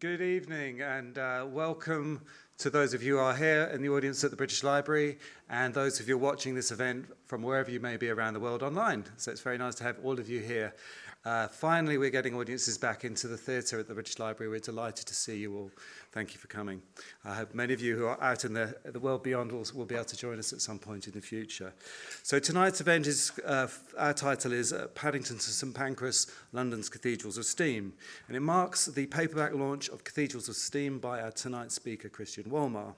Good evening and uh, welcome to those of you who are here in the audience at the British Library and those of you watching this event from wherever you may be around the world online. So it's very nice to have all of you here. Uh, finally, we're getting audiences back into the theatre at the British Library. We're delighted to see you all. Thank you for coming. I hope many of you who are out in the, the world beyond will, will be able to join us at some point in the future. So tonight's event is, uh, our title is uh, Paddington to St Pancras, London's Cathedrals of Steam. And it marks the paperback launch of Cathedrals of Steam by our tonight speaker, Christian Wolmar.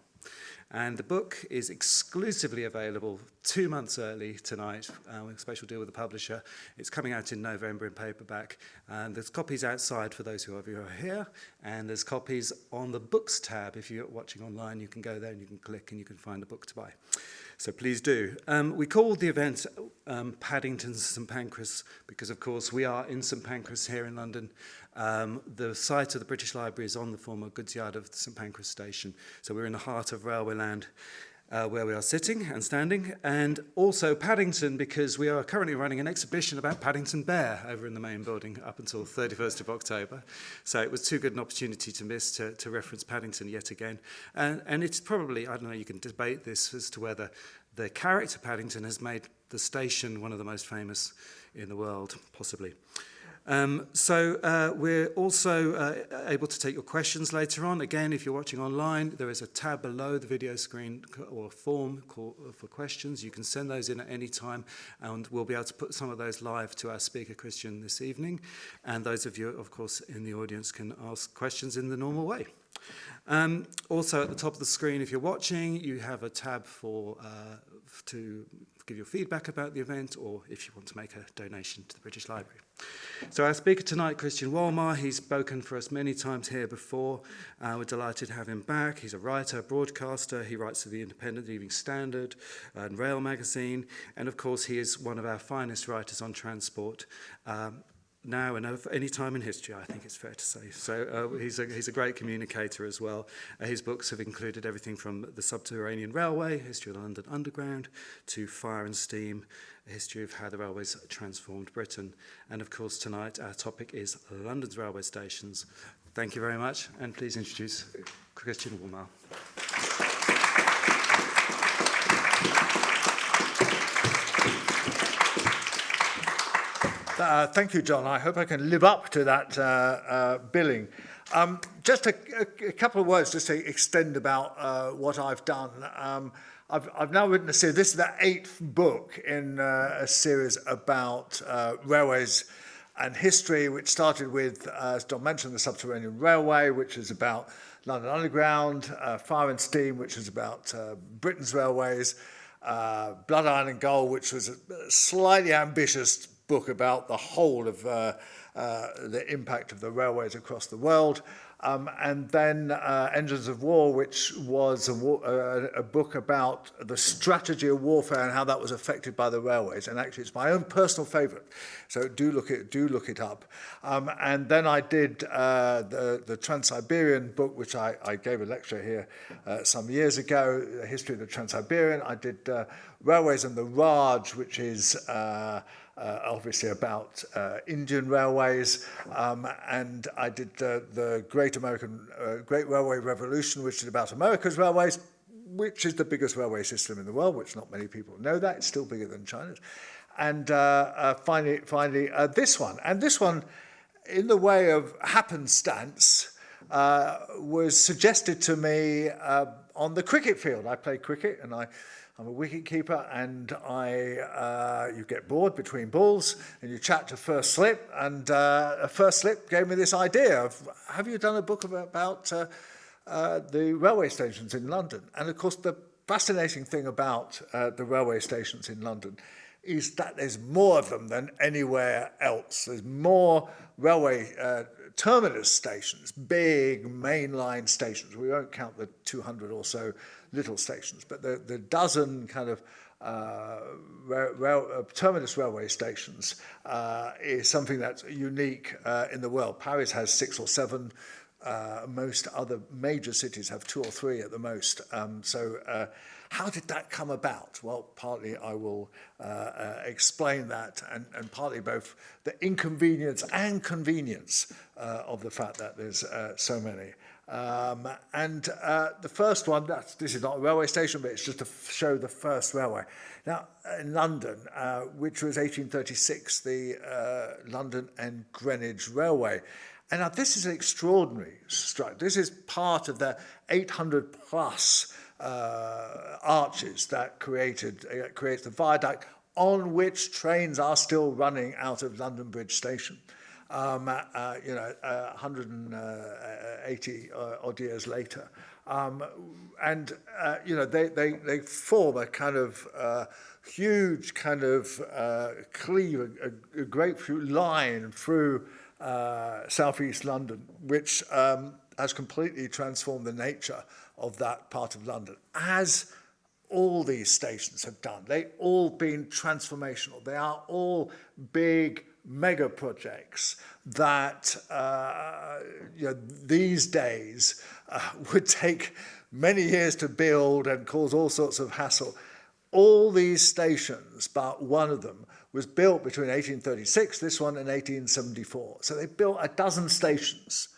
And the book is exclusively available two months early tonight. Uh, with a special deal with the publisher. It's coming out in November in paperback. And there's copies outside for those who are, who are here. And there's copies on the books tab. If you're watching online, you can go there and you can click and you can find a book to buy. So please do. Um, we called the event um, Paddington's St Pancras because, of course, we are in St Pancras here in London. Um, the site of the British Library is on the former goods yard of St Pancras station. So we're in the heart of railway land uh, where we are sitting and standing. And also Paddington because we are currently running an exhibition about Paddington Bear over in the main building up until 31st of October. So it was too good an opportunity to miss to, to reference Paddington yet again. And, and it's probably, I don't know, you can debate this as to whether the character Paddington has made the station one of the most famous in the world, possibly. Um, so uh, we're also uh, able to take your questions later on. Again, if you're watching online, there is a tab below the video screen or a form uh, for questions. You can send those in at any time and we'll be able to put some of those live to our speaker, Christian, this evening. And those of you, of course, in the audience can ask questions in the normal way. Um, also at the top of the screen, if you're watching, you have a tab for uh, to give your feedback about the event or if you want to make a donation to the British Library. So our speaker tonight, Christian Walmar, he's spoken for us many times here before. Uh, we're delighted to have him back. He's a writer, broadcaster. He writes for the Independent Evening Standard uh, and Rail magazine. And of course, he is one of our finest writers on transport. Um, now and uh, of any time in history, I think it's fair to say. So uh, he's, a, he's a great communicator as well. Uh, his books have included everything from the subterranean railway, history of the London Underground, to fire and steam, a history of how the railways transformed Britain. And of course, tonight our topic is London's railway stations. Thank you very much, and please introduce Christian Woolmar. Uh, thank you, John. I hope I can live up to that uh, uh, billing. Um, just a, a, a couple of words just to extend about uh, what I've done. Um, I've, I've now written a series, this is the eighth book in uh, a series about uh, railways and history, which started with, as John mentioned, the Subterranean Railway, which is about London Underground, Fire and Steam, which is about Britain's railways, Blood, Iron and Gold, which was a slightly ambitious book about the whole of uh, uh, the impact of the railways across the world. Um, and then uh, Engines of War, which was a, war, uh, a book about the strategy of warfare and how that was affected by the railways. And actually, it's my own personal favourite. So do look it, do look it up. Um, and then I did uh, the, the Trans-Siberian book, which I, I gave a lecture here uh, some years ago, the history of the Trans-Siberian. I did uh, Railways and the Raj, which is uh, uh, obviously about uh, Indian railways, um, and I did the Great American uh, Great Railway Revolution, which is about America's railways, which is the biggest railway system in the world, which not many people know that. It's still bigger than China's. And uh, uh, finally, finally uh, this one. And this one, in the way of happenstance, uh, was suggested to me uh, on the cricket field. I play cricket and I I'm a wicket keeper and I, uh, you get bored between balls and you chat to First Slip and uh, First Slip gave me this idea of, have you done a book about uh, uh, the railway stations in London? And of course the fascinating thing about uh, the railway stations in London is that there's more of them than anywhere else. There's more railway uh, terminus stations, big mainline stations. We won't count the 200 or so little stations, but the, the dozen kind of uh, rail, rail, uh, terminus railway stations uh, is something that's unique uh, in the world. Paris has six or seven. Uh, most other major cities have two or three at the most. Um, so uh, how did that come about? Well, partly I will explain that, and, and partly both the inconvenience and convenience of the fact that there's so many. Um, and uh, the first one, that's, this is not a railway station, but it's just to show the first railway. Now, in London, uh, which was 1836, the uh, London and Greenwich Railway. And now this is an extraordinary structure. This is part of the 800 plus uh, arches that created uh, creates the viaduct on which trains are still running out of London Bridge Station. Um, uh, you know, uh, 180 uh, odd years later. Um, and, uh, you know, they, they, they form a kind of uh, huge kind of uh, cleave, a, a grapefruit line through uh, southeast London, which um, has completely transformed the nature of that part of London, as all these stations have done. They've all been transformational. They are all big mega projects that uh, you know, these days uh, would take many years to build and cause all sorts of hassle. All these stations, but one of them, was built between 1836, this one, and 1874. So they built a dozen stations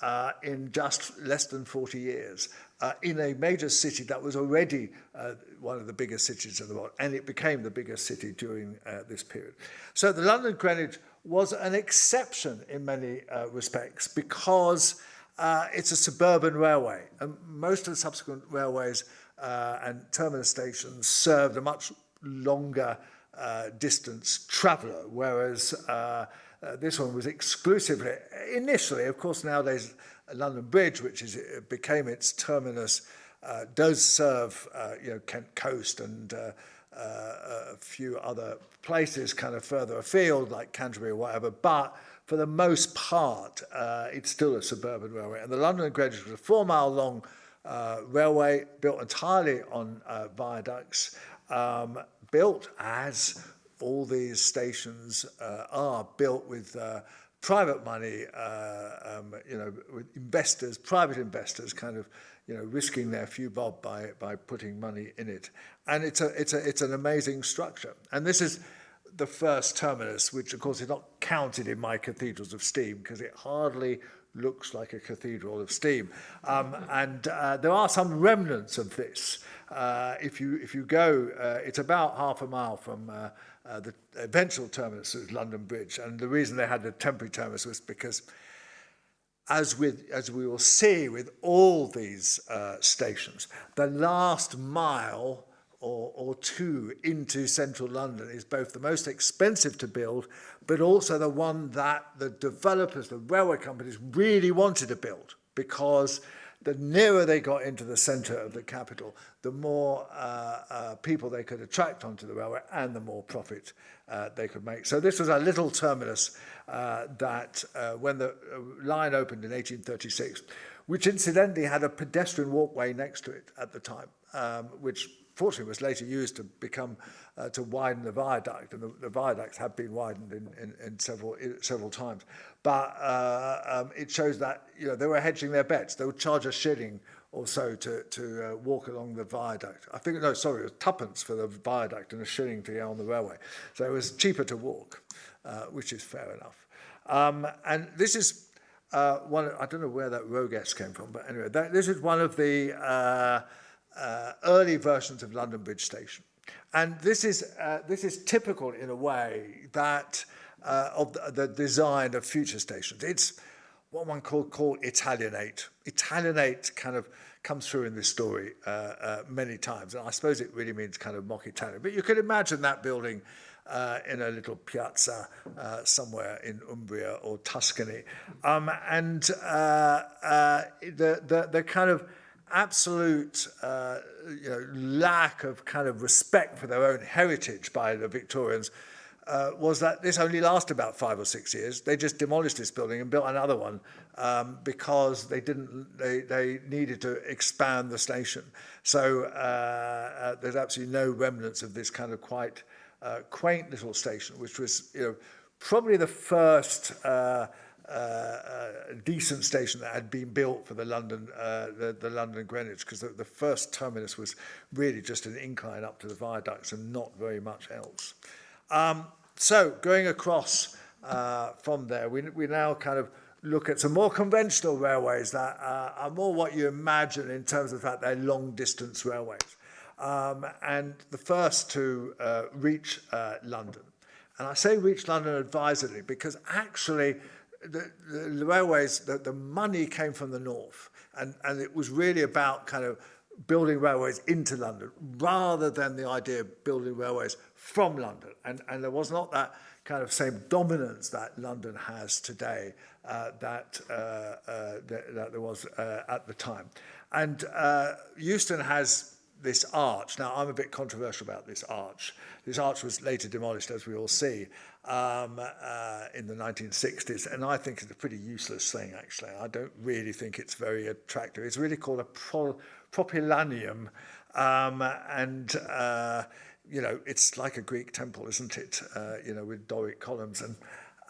uh, in just less than 40 years uh, in a major city that was already uh, one of the biggest cities in the world, and it became the biggest city during uh, this period. So the London Greenwich was an exception in many uh, respects because uh, it's a suburban railway, and most of the subsequent railways uh, and terminus stations served a much longer uh, distance traveller, whereas uh, uh, this one was exclusively, initially, of course, nowadays London Bridge, which is it became its terminus, uh, does serve uh, you know Kent Coast and uh, uh, a few other places kind of further afield like Canterbury or whatever, but for the most part, uh, it's still a suburban railway. And the London Bridge was a four mile long uh, railway built entirely on uh, viaducts, um, built as all these stations uh, are built with uh, private money, uh, um, you know, with investors, private investors kind of, you know, risking their few bob by, by putting money in it. And it's, a, it's, a, it's an amazing structure. And this is the first terminus, which of course is not counted in my cathedrals of steam because it hardly looks like a cathedral of steam. Um, and uh, there are some remnants of this. Uh, if, you, if you go, uh, it's about half a mile from uh, Uh, the eventual terminus was London Bridge, and the reason they had the temporary terminus was because, as with as we will see with all these uh, stations, the last mile or, or two into central London is both the most expensive to build, but also the one that the developers, the railway companies, really wanted to build because the nearer they got into the centre of the capital, the more uh, uh, people they could attract onto the railway and the more profit uh, they could make. So this was a little terminus uh, that uh, when the uh, line opened in 1836, which incidentally had a pedestrian walkway next to it at the time, um, which fortunately was later used to become uh, to widen the viaduct, and the, the viaducts have been widened in, in, in several in several times. But uh, um, it shows that you know they were hedging their bets. They would charge a shilling or so to to uh, walk along the viaduct. I think no, sorry, it was tuppence for the viaduct and a shilling to get on the railway. So it was cheaper to walk, uh, which is fair enough. Um, and this is uh, one. I don't know where that Rogues came from, but anyway, that, this is one of the uh, uh, early versions of London Bridge Station. And this is, uh, this is typical in a way that uh, of the, the design of future stations. It's what one could call Italianate. Italianate kind of comes through in this story uh, uh, many times. And I suppose it really means kind of mock Italian. But you can imagine that building uh, in a little piazza uh, somewhere in Umbria or Tuscany. Um, and uh, uh, the, the, the kind of absolute uh, you know, lack of kind of respect for their own heritage by the Victorians uh, was that this only lasted about five or six years. They just demolished this building and built another one um, because they didn't they, they needed to expand the station. So uh, uh, there's absolutely no remnants of this kind of quite uh, quaint little station, which was you know probably the first. Uh, uh, uh decent station that had been built for the London, uh, the, the London Greenwich, because the, the first terminus was really just an incline up to the viaducts and not very much else. Um, so going across uh, from there, we, we now kind of look at some more conventional railways that uh, are more what you imagine in terms of the fact they're long distance railways. Um, and the first to uh, reach uh, London. And I say reach London advisedly because actually the, the, the railways, the, the money came from the north. And, and it was really about kind of building railways into London rather than the idea of building railways from London. And, and there was not that kind of same dominance that London has today uh, that, uh, uh, that, there was uh, at the time. And uh, Euston has this arch. Now, I'm a bit controversial about this arch. This arch was later demolished, as we all see, um, uh, in the 1960s, and I think it's a pretty useless thing, actually. I don't really think it's very attractive. It's really called a pro propylaeum, um, and, uh, you know, it's like a Greek temple, isn't it? Uh, you know, with Doric columns, and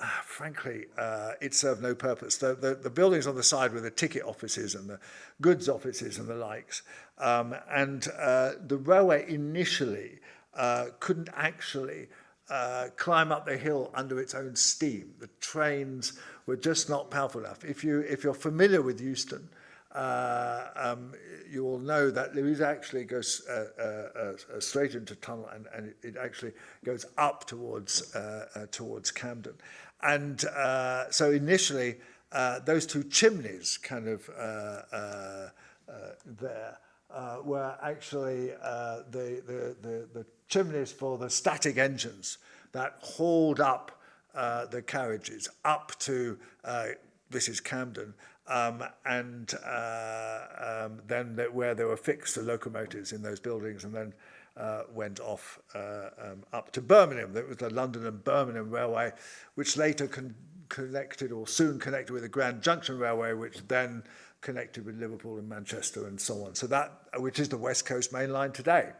uh, frankly, uh, it served no purpose. The, the, the buildings on the side were the ticket offices and the goods offices and the likes. Um, and uh, the railway initially uh, couldn't actually uh, climb up the hill under its own steam. The trains were just not powerful enough. If, you, if you're familiar with Euston, uh, um, you will know that Louise actually goes uh, uh, uh, straight into tunnel and, and it actually goes up towards, uh, uh, towards Camden. And uh, so initially, uh, those two chimneys kind of uh, uh, uh, there uh, were actually uh, the, the, the, the chimneys for the static engines that hauled up uh, the carriages up to, uh, this is Camden, Um, and uh, um, then that where they were fixed the locomotives in those buildings and then uh, went off uh, um, up to Birmingham. That was the London and Birmingham Railway, which later con connected or soon connected with the Grand Junction Railway, which then connected with Liverpool and Manchester and so on. So that, which is the West Coast Main Line today.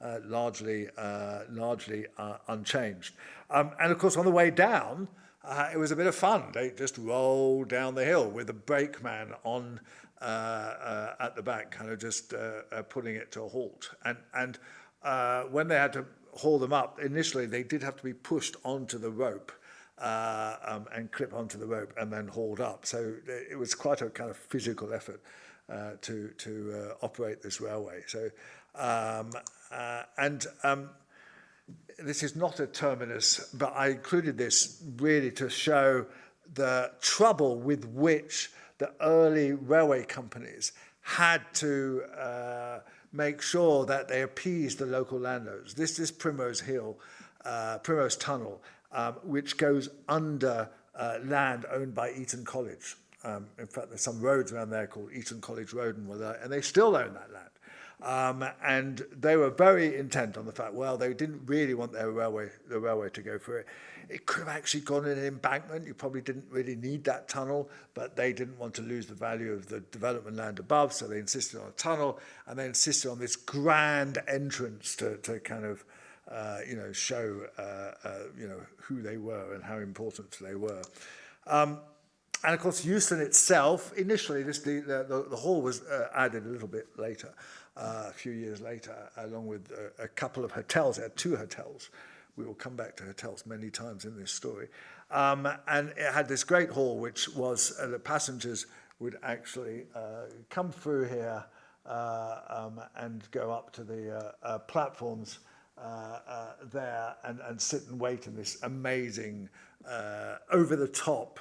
Uh, largely, uh, largely uh, unchanged. Um, and of course, on the way down, uh, it was a bit of fun. They just rolled down the hill with the brakeman on uh, uh, at the back, kind of just uh, uh, putting it to a halt. And, and uh, when they had to haul them up, initially they did have to be pushed onto the rope uh, um, and clip onto the rope and then hauled up. So it was quite a kind of physical effort uh, to, to uh, operate this railway. So, um, uh, and um, this is not a terminus, but I included this really to show the trouble with which the early railway companies had to uh, make sure that they appeased the local landowners. This is Primrose Hill, uh, Primrose Tunnel, um, which goes under uh, land owned by Eton College. Um, in fact, there's some roads around there called Eton College Road, and, and they still own that land. Um, and they were very intent on the fact, well, they didn't really want their railway, the railway to go through it. It could have actually gone in an embankment. You probably didn't really need that tunnel, but they didn't want to lose the value of the development land above, so they insisted on a tunnel, and they insisted on this grand entrance to, to kind of, uh, you know, show, uh, uh, you know, who they were and how important they were. Um, and of course, Euston itself, initially, this, the, the, the hall was uh, added a little bit later uh, a few years later, along with a, a couple of hotels, there two hotels. We will come back to hotels many times in this story. Um, and it had this great hall, which was uh, the passengers would actually uh, come through here uh, um, and go up to the uh, uh, platforms uh, uh, there and, and sit and wait in this amazing, uh, over the top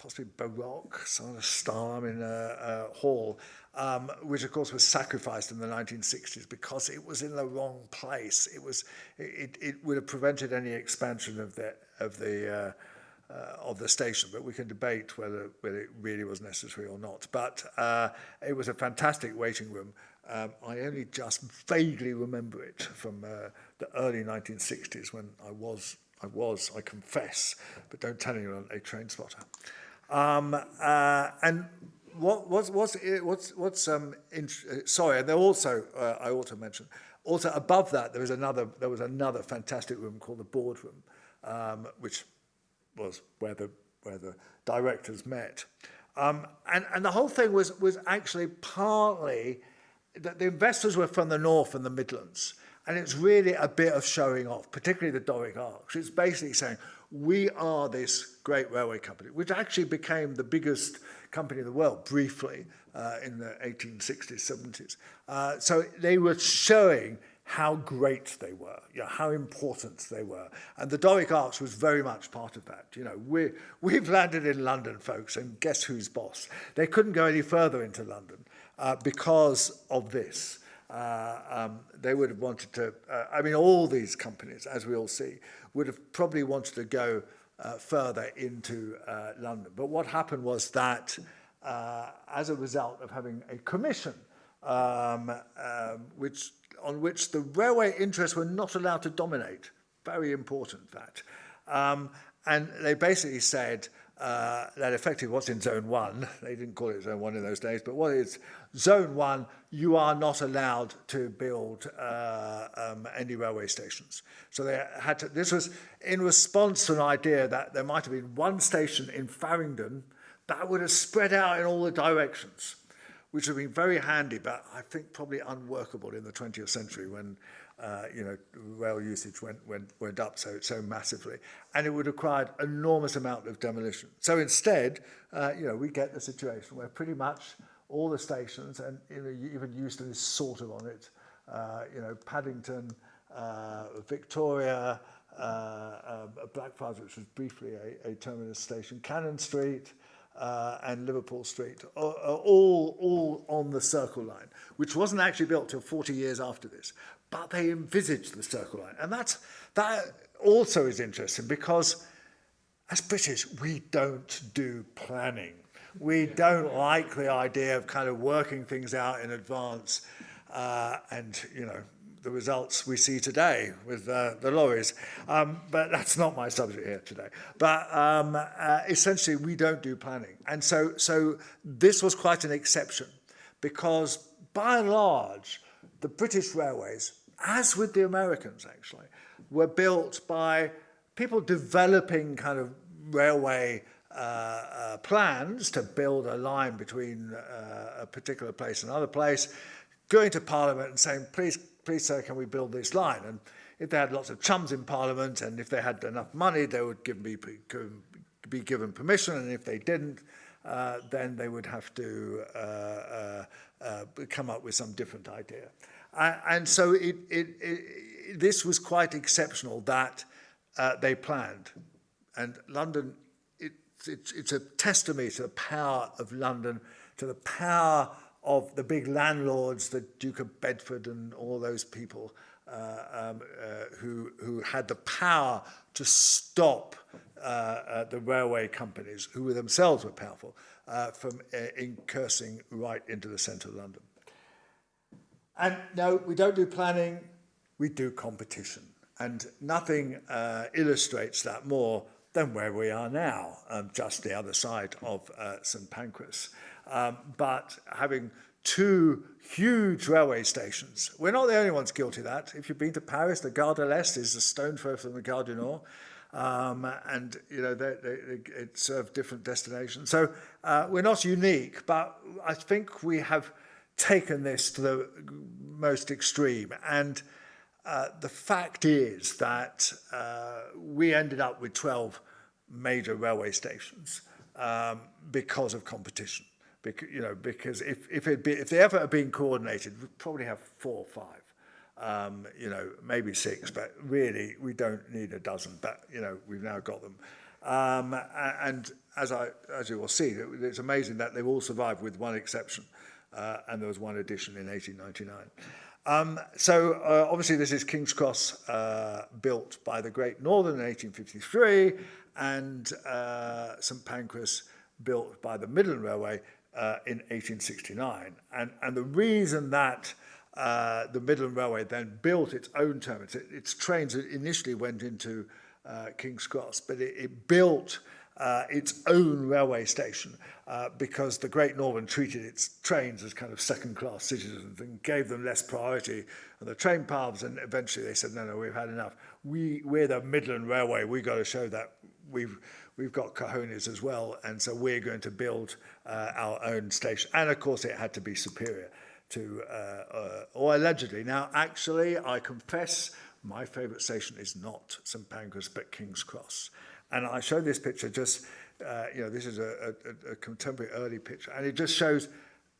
possibly Baroque sort of style in a, a hall, um, which of course was sacrificed in the 1960s because it was in the wrong place. It was it, it would have prevented any expansion of the of the uh, uh, of the station, but we can debate whether whether it really was necessary or not. But uh, it was a fantastic waiting room. Um, I only just vaguely remember it from uh, the early 1960s when I was I was, I confess, but don't tell anyone, a train spotter. Um, uh, and what, what's, what's, what's, what's um, in, uh, sorry, and there also, uh, I ought to mention, also above that, there was another, there was another fantastic room called the boardroom, um, which was where the, where the directors met. Um, and, and the whole thing was, was actually partly that the investors were from the north and the Midlands. And it's really a bit of showing off, particularly the Doric Arch. It's basically saying, we are this great railway company, which actually became the biggest company in the world briefly uh, in the 1860s, 70s. Uh, so they were showing how great they were, you know, how important they were. And the Doric Arch was very much part of that. You know, we, we've landed in London, folks, and guess who's boss? They couldn't go any further into London uh, because of this. Uh, um, they would have wanted to, uh, I mean, all these companies, as we all see, would have probably wanted to go uh, further into uh, London. But what happened was that uh, as a result of having a commission, um, um, which on which the railway interests were not allowed to dominate. Very important that. Um, and they basically said uh, that effectively what's in zone one, they didn't call it zone one in those days, but what is zone one, you are not allowed to build uh, um, any railway stations. So they had to, this was in response to an idea that there might have been one station in Farringdon that would have spread out in all the directions, which would have been very handy, but I think probably unworkable in the 20th century when uh, you know, rail usage went, went, went up so, so massively. And it would require enormous amount of demolition. So instead, uh, you know, we get the situation where pretty much all the stations, and even Euston is sort of on it, uh, you know, Paddington, uh, Victoria, uh, um, Blackfriars, which was briefly a, a terminus station, Cannon Street, uh, and Liverpool Street, all, all on the Circle Line, which wasn't actually built till 40 years after this. But they envisaged the Circle Line. And that's, that also is interesting because as British, we don't do planning. We don't like the idea of kind of working things out in advance uh, and, you know, the results we see today with uh, the lorries. Um, but that's not my subject here today. But um, uh, essentially, we don't do planning. And so, so this was quite an exception because by and large, the British railways, as with the Americans actually, were built by people developing kind of railway uh, uh, plans to build a line between uh, a particular place and another place, going to Parliament and saying, please please sir, can we build this line? And if they had lots of chums in Parliament and if they had enough money, they would give me, be given permission. And if they didn't, uh, then they would have to uh, uh, uh, come up with some different idea. Uh, and so it, it, it, this was quite exceptional that uh, they planned. And London, it's, it's a testimony to the power of London, to the power of the big landlords, the Duke of Bedford and all those people uh, um, uh, who, who had the power to stop uh, uh, the railway companies, who were themselves were powerful, uh, from uh, incursing right into the centre of London. And no, we don't do planning, we do competition. And nothing uh, illustrates that more than where we are now, um, just the other side of uh, St Pancras. Um, but having two huge railway stations, we're not the only ones guilty of that. If you've been to Paris, the Gare de l'Est is a stone throw from the Gare du Nord. Um, and you know they, they, they, it served different destinations. So uh, we're not unique, but I think we have taken this to the most extreme. And uh, the fact is that uh, we ended up with 12 major railway stations um, because of competition. Because, you know, because if, if, it be, if they ever had been coordinated, we'd probably have four or five. Um, you know, maybe six, but really we don't need a dozen, but, you know, we've now got them. Um, and as, I, as you will see, it's amazing that they've all survived with one exception, uh, and there was one addition in 1899. Um, so uh, obviously this is King's Cross uh, built by the Great Northern in 1853 and uh, St Pancras built by the Midland Railway uh, in 1869. And, and the reason that uh, the Midland Railway then built its own terminus, it, its trains initially went into uh, King's Cross, but it, it built uh, its own railway station uh, because the Great Northern treated its trains as kind of second-class citizens and gave them less priority and the train paths and eventually they said, no, no, we've had enough. We, we're the Midland Railway. We've got to show that we've, we've got cojones as well and so we're going to build uh, our own station. And of course it had to be superior to, uh, uh, or allegedly. Now, actually, I confess my favourite station is not St Pancras but King's Cross. And I show this picture just, uh, you know, this is a, a, a contemporary early picture, and it just shows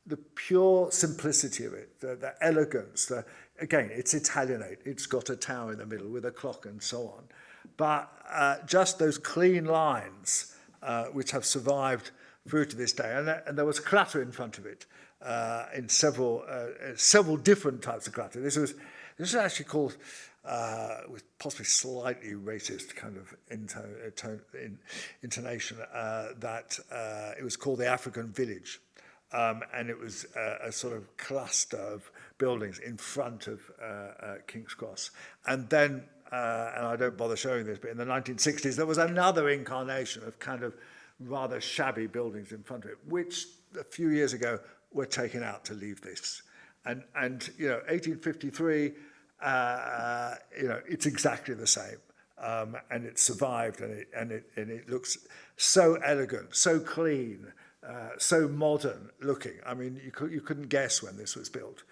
the pure simplicity of it, the, the elegance, the, again, it's Italianate. It's got a tower in the middle with a clock and so on. But uh, just those clean lines, uh, which have survived through to this day. And, and there was clutter in front of it uh, in several, uh, several different types of clutter. This was, this is actually called uh, with possibly slightly racist kind of into, uh, in, intonation, uh, that uh, it was called the African Village. Um, and it was a, a sort of cluster of buildings in front of uh, uh, King's Cross. And then, uh, and I don't bother showing this, but in the 1960s, there was another incarnation of kind of rather shabby buildings in front of it, which a few years ago were taken out to leave this. And, and you know, 1853, uh, you know, it's exactly the same. Um, and it survived and it, and, it, and it looks so elegant, so clean, uh, so modern looking. I mean, you, could, you couldn't guess when this was built.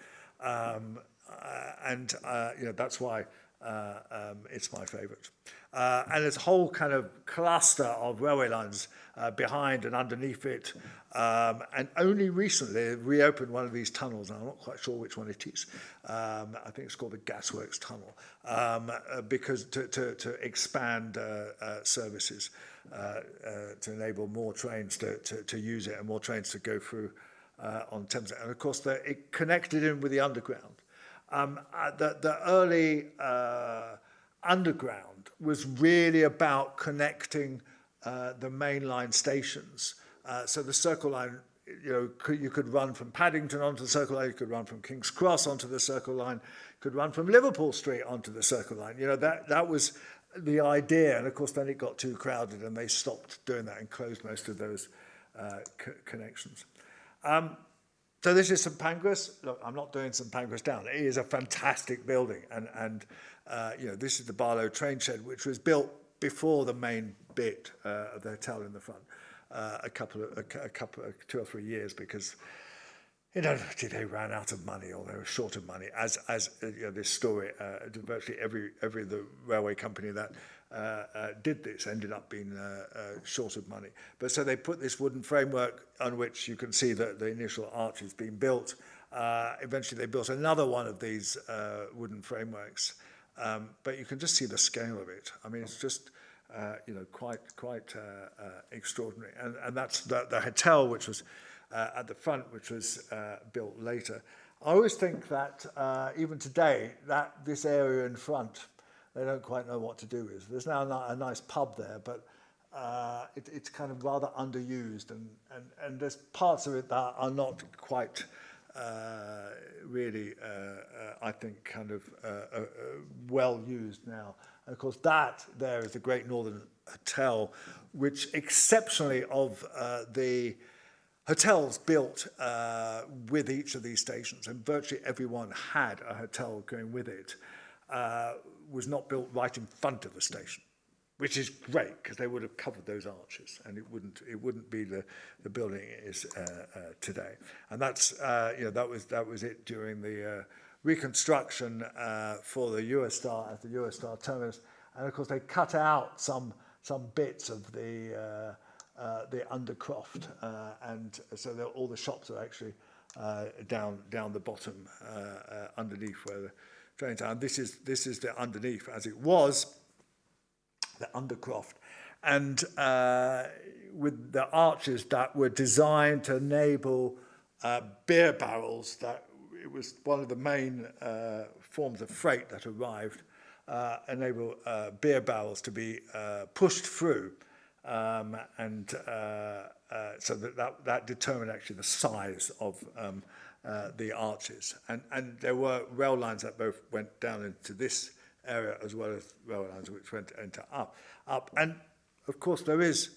Um, uh, and, uh, you know, that's why uh, um, it's my favourite. Uh, and there's a whole kind of cluster of railway lines uh, behind and underneath it. Um, and only recently reopened one of these tunnels, and I'm not quite sure which one it is. Um, I think it's called the Gasworks Tunnel, um, uh, because to, to, to expand uh, uh, services uh, uh, to enable more trains to, to, to use it and more trains to go through uh, on Thames. And of course, the, it connected in with the underground. Um, uh, the, the early uh, underground was really about connecting uh, the mainline stations. Uh, so the Circle Line, you know, could, you could run from Paddington onto the Circle Line, you could run from King's Cross onto the Circle Line, you could run from Liverpool Street onto the Circle Line. You know, that, that was the idea. And of course, then it got too crowded and they stopped doing that and closed most of those uh, co connections. Um, So this is St Pancras. Look, I'm not doing St Pancras down. It is a fantastic building, and and uh, you know this is the Barlow train shed, which was built before the main bit uh, of the hotel in the front, uh, a couple of a, a couple of two or three years because. You know, they ran out of money or they were short of money. As as you know, this story, uh, virtually every every the railway company that uh, uh, did this ended up being uh, uh, short of money. But so they put this wooden framework on which you can see that the initial arch has been built. Uh, eventually they built another one of these uh, wooden frameworks. Um, but you can just see the scale of it. I mean, it's just, uh, you know, quite, quite uh, uh, extraordinary. And, and that's the, the hotel, which was uh, at the front, which was uh, built later. I always think that uh, even today, that this area in front they don't quite know what to do with. There's now a, nice pub there, but uh, it, it's kind of rather underused, and, and, and there's parts of it that are not quite uh, really, uh, uh, I think, kind of uh, uh, well used now. And of course, that there is the Great Northern Hotel, which exceptionally of the hotels built uh, with each of these stations, and virtually everyone had a hotel going with it, uh, was not built right in front of the station, which is great because they would have covered those arches and it wouldn't it wouldn't be the the building it is uh, uh, today. And that's uh, you know that was that was it during the uh, reconstruction uh, for the Eurostar at the Eurostar terminus. And of course they cut out some some bits of the uh, uh, the undercroft uh, and so all the shops are actually uh, down down the bottom uh, uh, underneath where the This is this is the underneath as it was, the undercroft, and uh, with the arches that were designed to enable uh, beer barrels. That it was one of the main uh, forms of freight that arrived. Uh, enable uh, beer barrels to be uh, pushed through um, and uh, uh, so that, that, that determined actually the size of um, uh, the arches. And, and there were rail lines that both went down into this area as well as rail lines which went into up. up. And of course there is,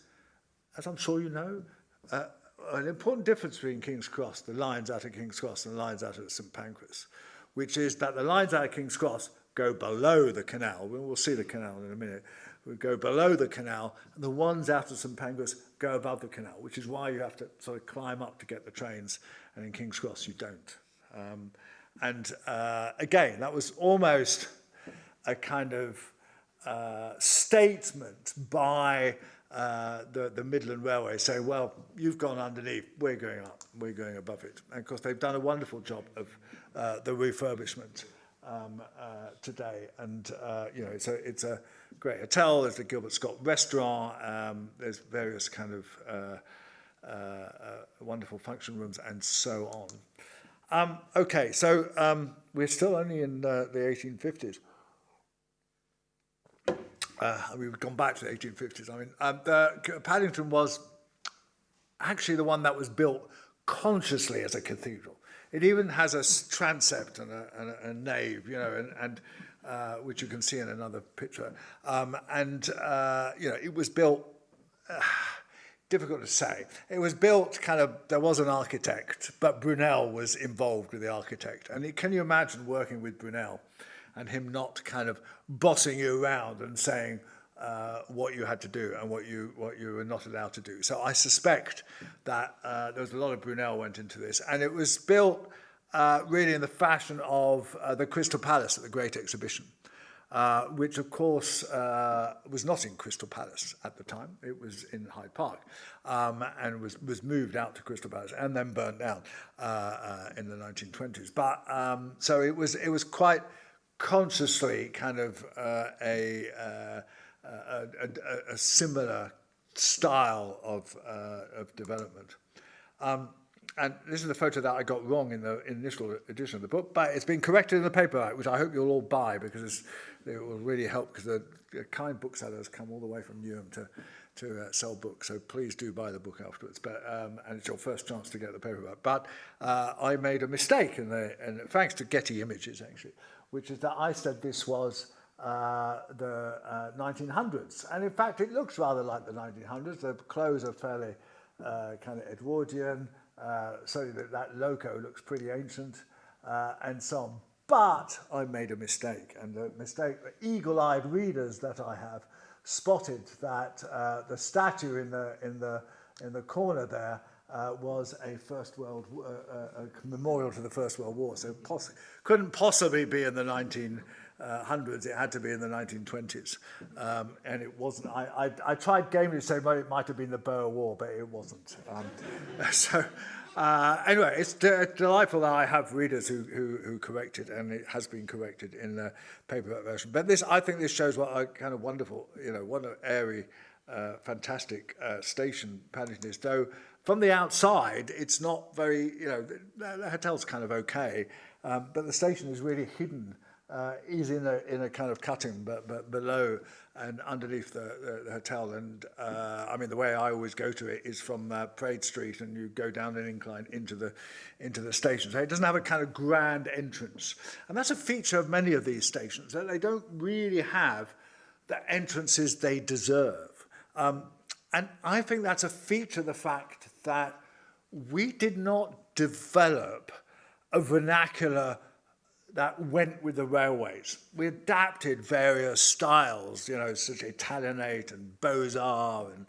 as I'm sure you know, uh, an important difference between King's Cross, the lines out of King's Cross and the lines out of St Pancras, which is that the lines out of King's Cross go below the canal. We'll see the canal in a minute. We go below the canal, and the ones out of St Pancras go above the canal, which is why you have to sort of climb up to get the trains and in King's Cross you don't. Um, and uh, again, that was almost a kind of uh, statement by uh, the, the Midland Railway saying, well, you've gone underneath, we're going up, we're going above it. And of course, they've done a wonderful job of uh, the refurbishment um, uh, today. And, uh, you know, it's a, it's a great hotel, there's the Gilbert Scott restaurant, um, there's various kind of uh, wonderful function rooms and so on. Um, okay, so um, we're still only in uh, the 1850s. Uh, we've gone back to the 1850s. I mean, um, the, Paddington was actually the one that was built consciously as a cathedral. It even has a transept and a, and a, a nave, you know, and, and uh, which you can see in another picture. Um, and, uh, you know, it was built, uh, difficult to say. It was built kind of, there was an architect, but Brunel was involved with the architect. And it, can you imagine working with Brunel? and him not kind of bossing you around and saying uh, what you had to do and what you what you were not allowed to do. So I suspect that uh, there was a lot of Brunel went into this, and it was built uh, really in the fashion of uh, the Crystal Palace at the Great Exhibition. uh, which of course uh, was not in Crystal Palace at the time. It was in Hyde Park um, and was, was moved out to Crystal Palace and then burned down uh, uh, in the 1920s. But um, so it was, it was quite consciously kind of uh, a, uh, a, a, a similar style of, uh, of development. Um, and this is the photo that I got wrong in the initial edition of the book, but it's been corrected in the paperback, which I hope you'll all buy because it will really help because the, the kind booksellers come all the way from Newham to, to uh, sell books. So please do buy the book afterwards. But um, and it's your first chance to get the paperback. But uh, I made a mistake in the, and thanks to Getty Images actually, which is that I said this was uh, the uh, 1900s. And in fact, it looks rather like the 1900s. The clothes are fairly uh, kind of Edwardian, uh, so that that logo looks pretty ancient uh, and so on. But I made a mistake, and the mistake, eagle-eyed readers that I have spotted that uh, the statue in the, in the, in the corner there uh, was a First World uh, uh, a memorial to the First World War. So poss couldn't possibly be in the 1900s. It had to be in the 1920s, um, and it wasn't. I, I, I tried gamely to say well, it might have been the Boer War, but it wasn't. Um, so. Uh, anyway, it's delightful that I have readers who, who, who correct it, and it has been corrected in the paperback version. But this, I think this shows what a kind of wonderful, you know, what an airy, uh, fantastic uh, station Paddington is. Though from the outside, it's not very, you know, the, the hotel's kind of okay, um, but the station is really hidden. uh, he's in a in a kind of cutting but but below and underneath the, the, the hotel and uh, I mean the way I always go to it is from uh, Parade Street and you go down an incline into the into the station. So it doesn't have a kind of grand entrance. And that's a feature of many of these stations that they don't really have the entrances they deserve. Um, and I think that's a feature of the fact that we did not develop a vernacular that went with the railways. We adapted various styles, you know, such as Italianate and Beaux-Arts and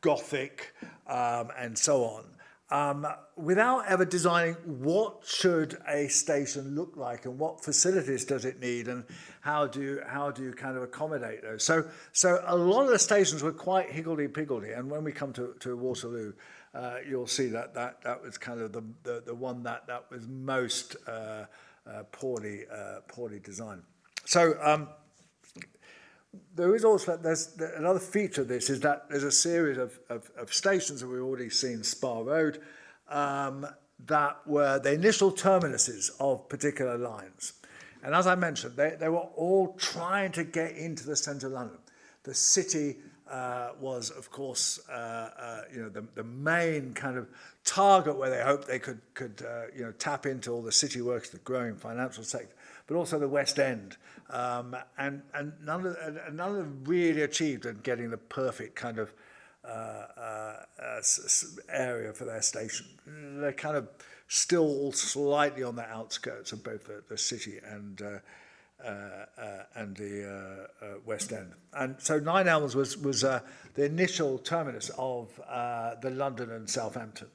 Gothic um, and so on, um, without ever designing what should a station look like and what facilities does it need and how do you, how do you kind of accommodate those. So, so a lot of the stations were quite higgledy-piggledy and when we come to, to Waterloo, uh, you'll see that, that that was kind of the, the, the one that, that was most uh, poorly, uh, poorly designed. So um, there is also, there's another feature of this is that there's a series of, of, of stations that we've already seen, Spa Road, um, that were the initial terminuses of particular lines. And as I mentioned, they, they were all trying to get into the centre of London. The city uh, was, of course, uh, uh, you know, the, the main kind of target where they hoped they could, could uh, you know, tap into all the city works, the growing financial sector, but also the West End. Um, and, and none, of, and none of them really achieved in getting the perfect kind of uh, uh, uh, area for their station. They're kind of still slightly on the outskirts of both the, the city and, uh, uh, uh, and the uh, uh, West End. And so Nine Elms was, was uh, the initial terminus of uh, the London and Southampton.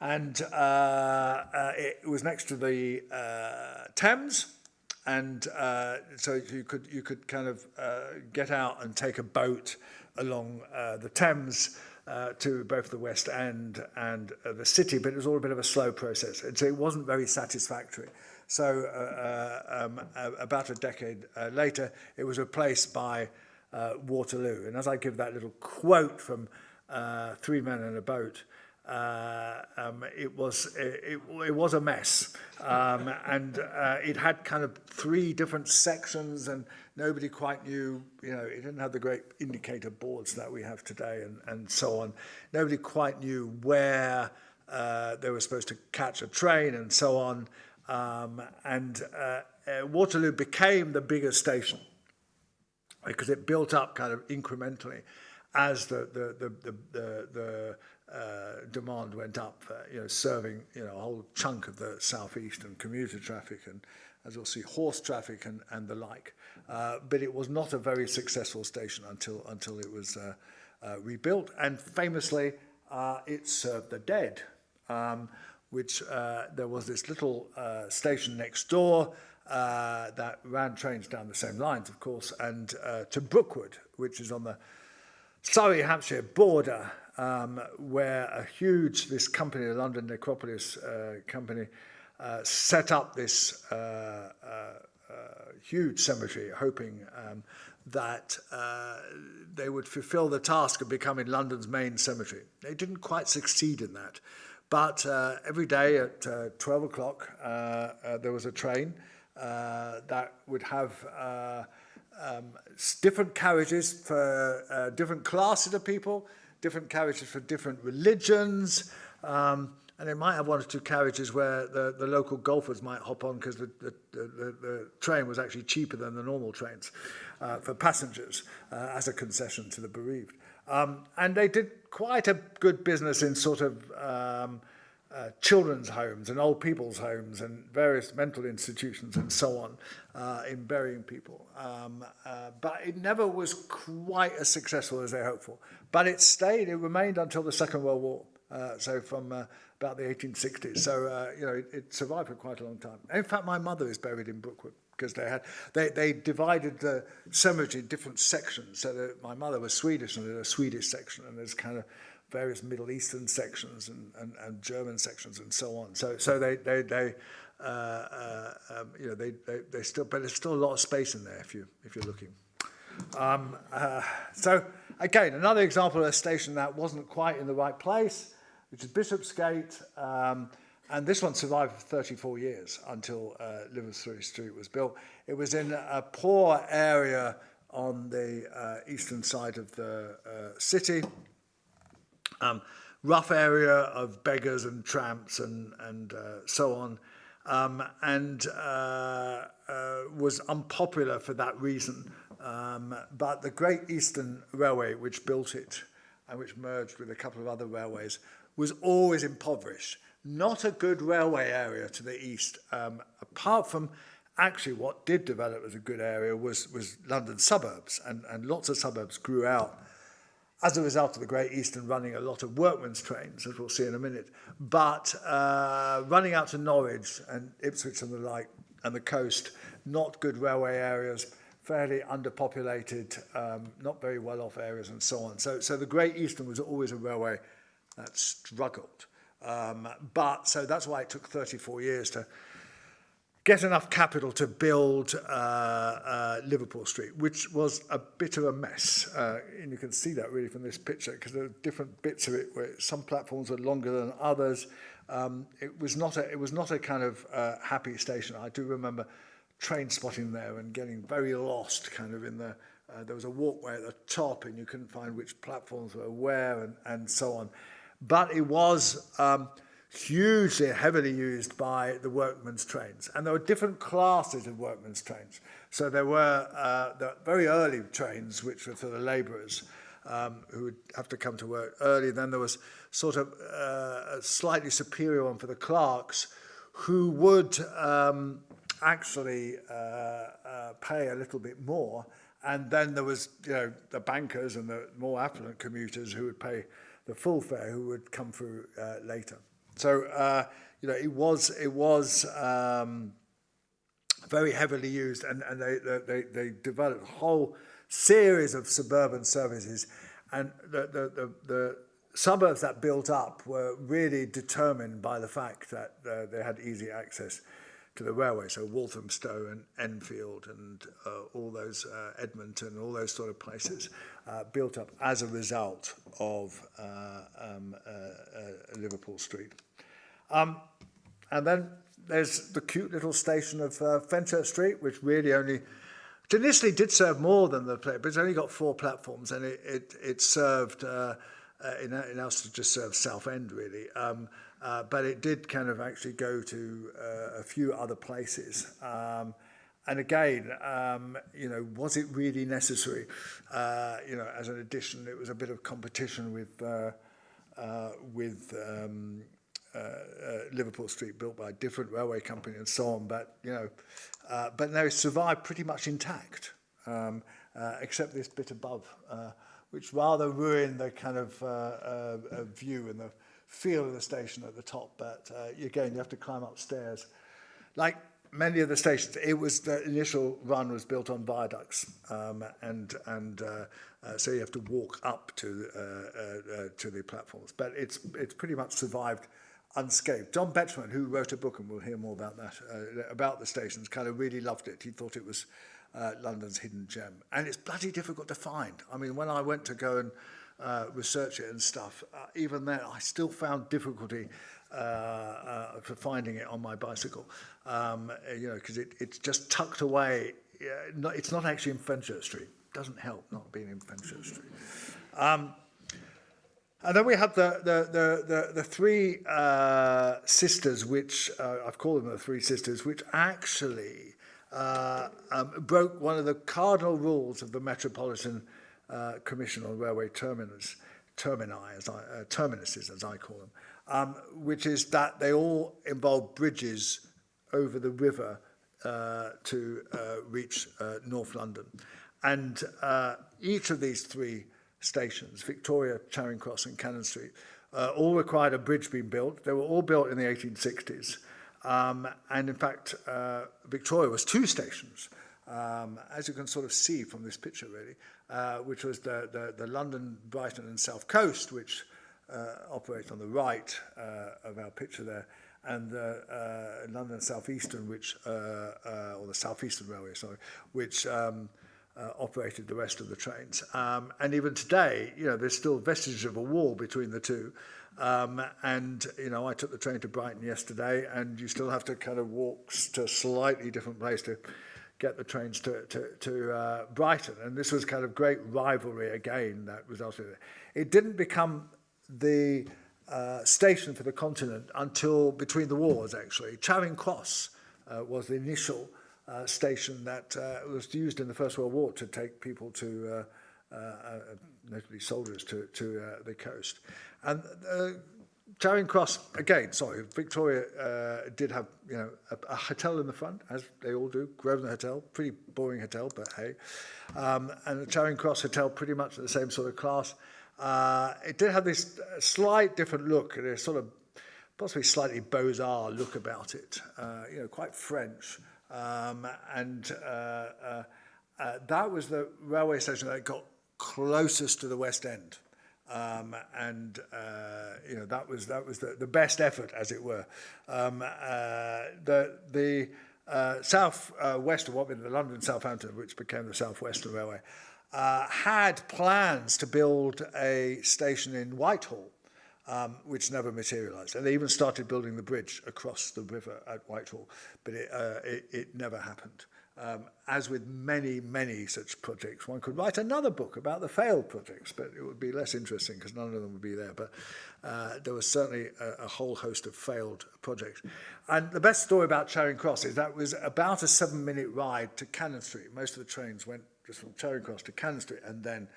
And uh, uh, it was next to the uh, Thames, and uh, so you could you could kind of uh, get out and take a boat along uh, the Thames uh, to both the West End and uh, the city, but it was all a bit of a slow process, and so it wasn't very satisfactory. So uh, uh, um, about a decade uh, later, it was replaced by uh, Waterloo. And as I give that little quote from Three Men in a Boat, uh, um, it was it, it was a mess, um, and uh, it had kind of three different sections, and nobody quite knew. You know, it didn't have the great indicator boards that we have today, and and so on. Nobody quite knew where uh, they were supposed to catch a train, and so on. Um, and uh, uh, Waterloo became the biggest station because it built up kind of incrementally as the the the the, the, the demand went up, uh, you know, serving you know a whole chunk of the southeast and commuter traffic and as you'll see horse traffic and, and the like. Uh, but it was not a very successful station until until it was uh, uh, rebuilt and famously uh, it served the dead. Um, which uh, there was this little uh, station next door uh, that ran trains down the same lines, of course, and uh, to Brookwood, which is on the Surrey Hampshire border, um, where a huge, this company, the London Necropolis uh, company, uh, set up this uh, uh, uh, huge cemetery, hoping um, that uh, they would fulfill the task of becoming London's main cemetery. They didn't quite succeed in that. But every day at uh, 12 o'clock, there was a train that would have um, different carriages for different classes of people, different carriages for different religions. Um, and they might have one or two carriages where the, the local golfers might hop on because the, the, the, the train was actually cheaper than the normal trains uh, for passengers uh, as a concession to the bereaved. Um, and they did quite a good business in sort of um, uh, children's homes and old people's homes and various mental institutions and so on uh, in burying people. Um, uh, but it never was quite as successful as they hoped for. But it stayed, it remained until the Second World War. Uh, so from uh, about the 1860s. So, uh, you know, it, it survived for quite a long time. In fact, my mother is buried in Brookwood because they had they, they divided the cemetery in different sections. So that my mother was Swedish and there's a Swedish section and there's kind of various Middle Eastern sections and, and, and German sections and so on. So so they they they uh, uh, um, you know they, they they still but there's still a lot of space in there if you if you're looking. Um, uh, so again, another example of a station that wasn't quite in the right place, which is Bishopsgate. Um, and this one survived for 34 years until uh, Liverpool Street was built. It was in a poor area on the uh, eastern side of the uh, city. Um, rough area of beggars and tramps and, and uh, so on. Um, and uh, uh, was unpopular for that reason. Um, but the Great Eastern Railway, which built it and which merged with a couple of other railways, was always impoverished. Not a good railway area to the east, um, apart from actually what did develop as a good area was, was London suburbs, and, and lots of suburbs grew out as a result of the Great Eastern running a lot of workmen's trains, as we'll see in a minute, but uh, running out to Norwich and Ipswich and the like and the coast, not good railway areas, fairly underpopulated, um, not very well off areas and so on. So, so the Great Eastern was always a railway that struggled. Um, but so that's why it took 34 years to get enough capital to build uh, uh, Liverpool Street, which was a bit of a mess. Uh, and you can see that really from this picture because there are different bits of it where some platforms are longer than others. Um, it was not a it was not a kind of uh, happy station. I do remember train spotting there and getting very lost kind of in the uh, there was a walkway at the top and you couldn't find which platforms were where and, and so on. But it was um, – hugely heavily used by the workmen's trains. And there were different classes of workmen's trains. So there were uh, very early trains, which were for the labourers, um, who would have to come to work early. Then there was sort of uh, a slightly superior one for the clerks, who would um, actually uh, uh, pay a little bit more. And then there was, you know, the bankers and the more affluent commuters who would pay the full fare who would come through uh, later. So, uh, you know, it was, it was um, very heavily used and, and they, they, they developed a whole series of suburban services. And the, the, the, the suburbs that built up were really determined by the fact that uh, they had easy access to the railway. So Walthamstow and Enfield and uh, all those, uh, Edmonton, all those sort of places uh, built up as a result of uh, um, uh, uh, Liverpool Street. Um, and then there's the cute little station of uh, Fenchurch Street, which really only initially did serve more than the play, but it's only got four platforms, and it it, it served uh, uh, in in to just serve South End really. Um, uh, but it did kind of actually go to uh, a few other places. Um, and again, um, you know, was it really necessary? Uh, you know, as an addition, it was a bit of competition with uh, uh, with um, uh, uh, Liverpool Street built by a different railway company and so on. But you know, uh, but it survived pretty much intact, um, uh, except this bit above, which rather ruined the kind of view and the feel of the station at the top. But again, you have to climb upstairs. Like many of the stations, it was the initial run was built on viaducts, um, and and uh, uh, so you have to walk up to uh, to the platforms. But it's it's pretty much survived unscathed. John Betjeman, who wrote a book, and we'll hear more about that, uh, about the stations, kind of really loved it. He thought it was uh, London's hidden gem. And it's bloody difficult to find. I mean, when I went to go and uh, research it and stuff, uh, even then I still found difficulty uh, uh, for finding it on my bicycle, um, you know, because it, it's just tucked away. Yeah, not, it's not actually in Fenchurch Street. Doesn't help not being in Fenchurch Street. Um, And then we have the, the, the, the, the three uh, sisters, which uh, I've called them the three sisters, which actually uh, um, broke one of the cardinal rules of the Metropolitan uh, Commission on Railway Terminus, termini, as I, uh, terminuses, as I call them, um, which is that they all involve bridges over the river uh, to uh, reach uh, North London. And uh, each of these three stations, Victoria, Charing Cross and Cannon Street, uh, all required a bridge being built. They were all built in the 1860s. Um, and in fact, uh, Victoria was two stations, um, as you can sort of see from this picture really, uh, which was the, the, the London, Brighton and South Coast, which uh, operates on the right uh, of our picture there, and the uh, London Southeastern, which, uh, uh, or the Southeastern Railway, sorry, which um, uh, uh, operated the rest of the trains. Um, and even today, you know, there's still vestiges of a wall between the two. Um, and, you know, I took the train to Brighton yesterday and you still have to kind of walk to a slightly different place to get the trains to, to, to uh, Brighton. And this was kind of great rivalry again that resulted in it. It didn't become the uh, station for the continent until between the wars, actually. Charing Cross uh, was the initial uh, station that uh, was used in the First World War to take people to, uh, uh, uh, notably soldiers, to, to uh, the coast. And uh, Charing Cross, again, sorry, Victoria uh, did have, you know, a, a hotel in the front, as they all do, Grosvenor Hotel, pretty boring hotel, but hey. Um, and the Charing Cross Hotel, pretty much the same sort of class. Uh, it did have this uh, slight different look, and a sort of possibly slightly beaux-arts look about it, uh, you know, quite French. Um, and uh, uh, uh, that was the railway station that got closest to the West End. Um, and uh, you know that was that was the, the best effort, as it were. Um, uh, the the south west of what was the London Southampton, which became the South Western Railway, had plans to build a station in Whitehall, um, which never materialized. And they even started building the bridge across the river at Whitehall, but it, uh, it, it never happened. Um, as with many, many such projects, one could write another book about the failed projects, but it would be less interesting because none of them would be there. But uh, there was certainly a, a whole host of failed projects. And the best story about Charing Cross is that was about a seven minute ride to Cannon Street. Most of the trains went just from Charing Cross to Cannon Street and then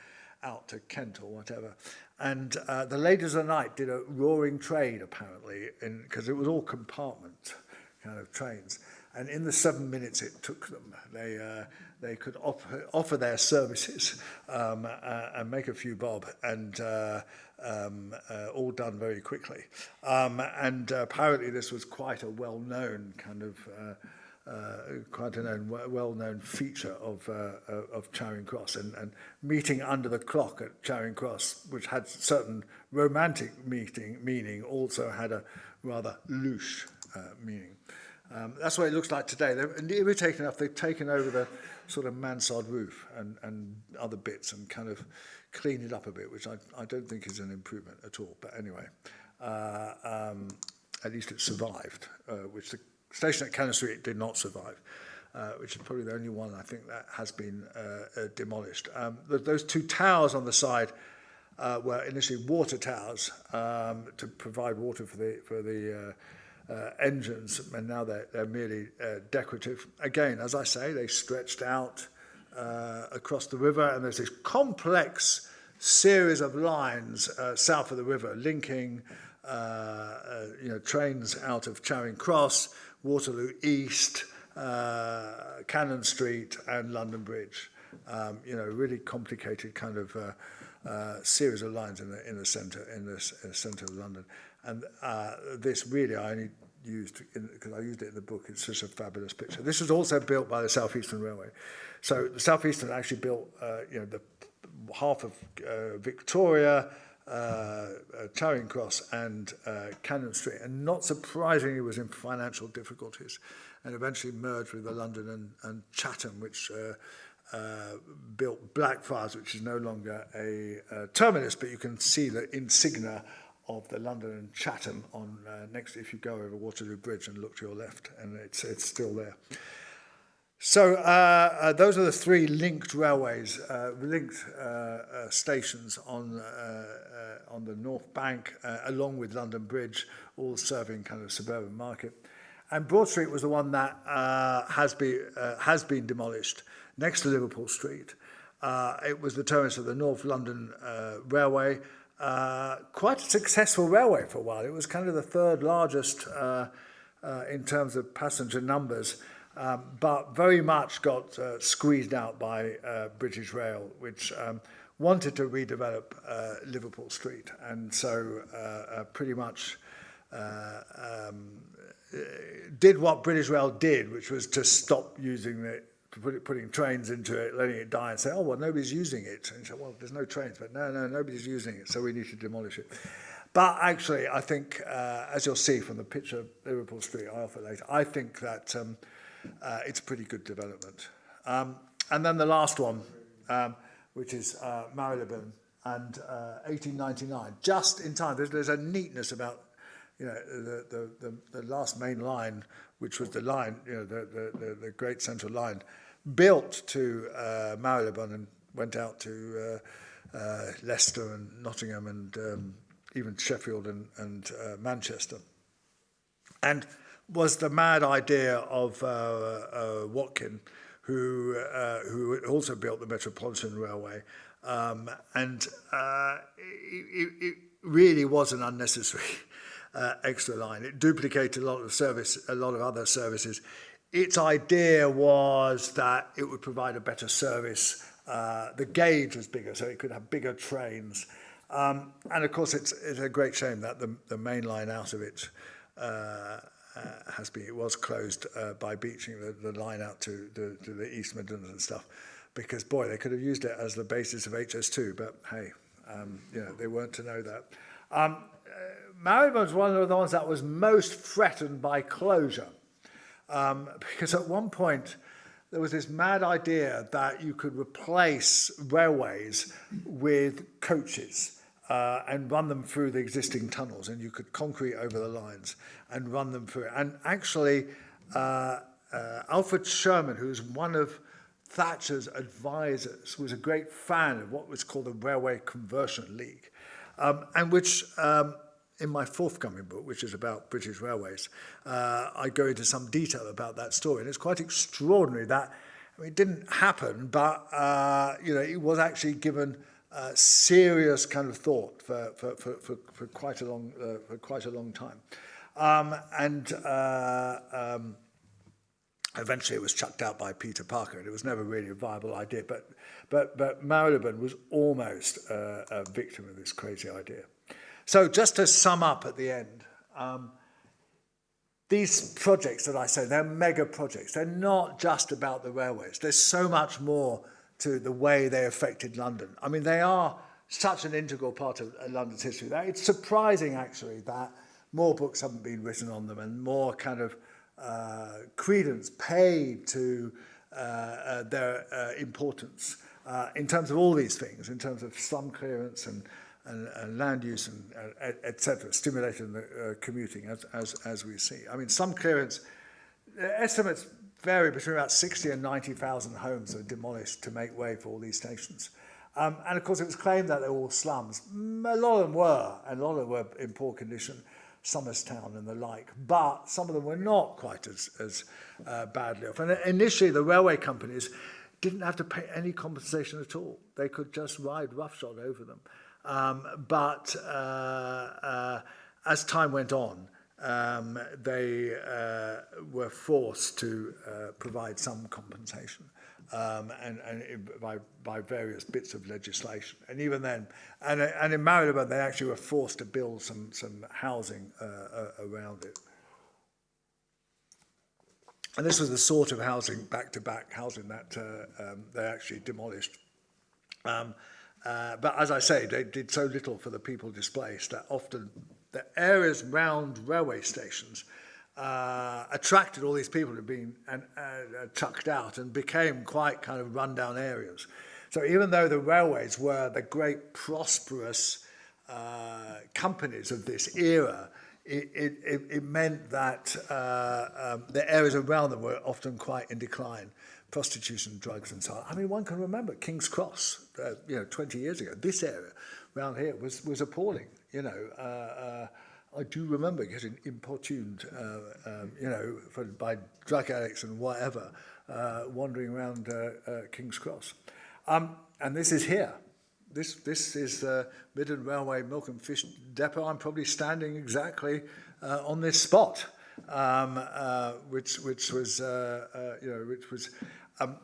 out to Kent or whatever. And uh, the ladies of the night did a roaring trade, apparently, because it was all compartment kind of trains. And in the seven minutes it took them, they, uh, they could offer, offer their services um, uh, and make a few bob, and uh, um, uh, all done very quickly. Um, and uh, apparently, this was quite a well known kind of. Uh, Uh, quite a known, well-known feature of, uh, uh, of Charing Cross and, and meeting under the clock at Charing Cross, which had certain romantic meeting, meaning, also had a rather louche meaning. Um, that's what it looks like today. They're irritating enough, they've taken over the sort of mansard roof and, and other bits and kind of cleaned it up a bit, which I, I don't think is an improvement at all. But anyway, uh, um, at least it survived, uh, which the station at Cannon Street did not survive. Uh, which is probably the only one I think that has been uh, uh, demolished. Um, th those two towers on the side uh, were initially water towers um, to provide water for the for the uh, uh, engines, and now they're, they're merely uh, decorative. Again, as I say, they stretched out uh, across the river, and there's this complex series of lines uh, south of the river linking uh, uh, you know trains out of Charing Cross, Waterloo East, uh, Cannon Street and London Bridge. Um, you know, really complicated kind of uh, uh, series of lines in the in the centre in the, in the uh, centre of London. And uh, this really I only used because I used it in the book. It's such a fabulous picture. This was also built by the Southeastern Railway. So the Southeastern actually built uh, you know the half of uh, Victoria Uh, uh, Charing Cross and uh, Cannon Street, and not surprisingly was in financial difficulties, and eventually merged with the London and, and Chatham, which uh, uh, built Blackfriars, which is no longer a uh, terminus, but you can see the insignia of the London and Chatham on uh, next if you go over Waterloo Bridge and look to your left, and it's it's still there. So uh, uh, those are the three linked railways, uh, linked uh, stations on on the North Bank, along with London Bridge, all serving kind of suburban market. And Broad Street was the one that has been has been demolished next to Liverpool Street. Uh, it was the terminus of the North London uh, Railway, uh, quite a successful railway for a while. It was kind of the third largest in terms of passenger numbers. Um, but very much got uh, squeezed out by uh, British Rail, which um, wanted to redevelop uh, Liverpool Street, and so uh, uh, pretty much uh, um, did what British Rail did, which was to stop using it, put it, putting trains into it, letting it die, and say, oh well, nobody's using it. And said, well, there's no trains, but no, no, nobody's using it, so we need to demolish it. But actually, I think, as you'll see from the picture of Liverpool Street, I offer later, I think that um, uh, it's a pretty good development. Um, and then the last one, um, which is uh, Marylebone and uh, 1899, just in time. There's, there's a neatness about you know, the, the, the, the last main line, which was the line, you know, the, the, the, the Great Central Line, built to uh, Marylebone and went out to uh, uh, Leicester and Nottingham and um, even Sheffield and, and uh, Manchester. And was the mad idea of uh, uh, Watkin, who uh, who also built the Metropolitan Railway, um, and uh, it, it really was an unnecessary extra line. It duplicated a lot of service, a lot of other services. Its idea was that it would provide a better service. Uh, the gauge was bigger, so it could have bigger trains. Um, and of course, it's, it's a great shame that the, the main line out of it uh, uh, has been, it was closed uh, by Beeching the, the line out to, the, to the East Midlands and stuff, because boy, they could have used it as the basis of HS2, but hey, um, you know, they weren't to know that. Um, uh, was one of the ones that was most threatened by closure, um, because at one point, there was this mad idea that you could replace railways with coaches uh, and run them through the existing tunnels and you could concrete over the lines and run them through. And actually, uh, uh, Alfred Sherman, who was one of Thatcher's advisors, was a great fan of what was called the Railway Conversion League, um, and which um, in my forthcoming book, which is about British Railways, uh, I go into some detail about that story. And it's quite extraordinary that I mean, it didn't happen, but uh, you know, it was actually given uh, serious kind of thought for, for, for, for, for quite a long uh, for quite a long time. Um, and uh, um, eventually it was chucked out by Peter Parker and it was never really a viable idea. But, but, but Marylebone was almost uh, a victim of this crazy idea. So just to sum up at the end, um, these projects that I say, they're mega projects. They're not just about the railways. There's so much more to the way they affected London. I mean, they are such an integral part of London's history it's surprising, actually, that more books haven't been written on them and more kind of uh, credence paid to uh, uh, their uh, importance uh, in terms of all these things, in terms of slum clearance and, and, and land use and uh, etc., stimulating the uh, commuting as, as, as we see. I mean, some clearance, estimates vary between about 60 and 90,000 homes were demolished to make way for all these stations. Um, and of course, it was claimed that they were all slums. A lot of them were, and a lot of them were in poor condition. Somers Town and the like, but some of them were not quite as, as uh, badly off. And initially, the railway companies didn't have to pay any compensation at all. They could just ride roughshod over them. Um, but uh, uh, as time went on, um, they uh, were forced to uh, provide some compensation um, and, and it, by, by various bits of legislation. And even then, and, and in Marylebone, they actually were forced to build some, some housing uh, uh, around it. And this was the sort of housing, back-to-back -back housing that uh, um, they actually demolished. Um, uh, but as I say, they did so little for the people displaced that often the areas around railway stations uh, attracted all these people who'd been uh, chucked out and became quite kind of rundown areas. So even though the railways were the great prosperous uh, companies of this era, it, it, it meant that uh, um, the areas around them were often quite in decline. Prostitution, drugs and so on. I mean, one can remember King's Cross, uh, you know, 20 years ago. This area around here was, was appalling, you know. Uh, uh, I do remember getting importuned, uh, um, you know, for, by drug addicts and whatever, uh, wandering around uh, uh, King's Cross. Um, and this is here. This, this is the Midland Railway Milk and Fish Depot. I'm probably standing exactly uh, on this spot, um, uh, which, which was, uh, uh, you know, which was um,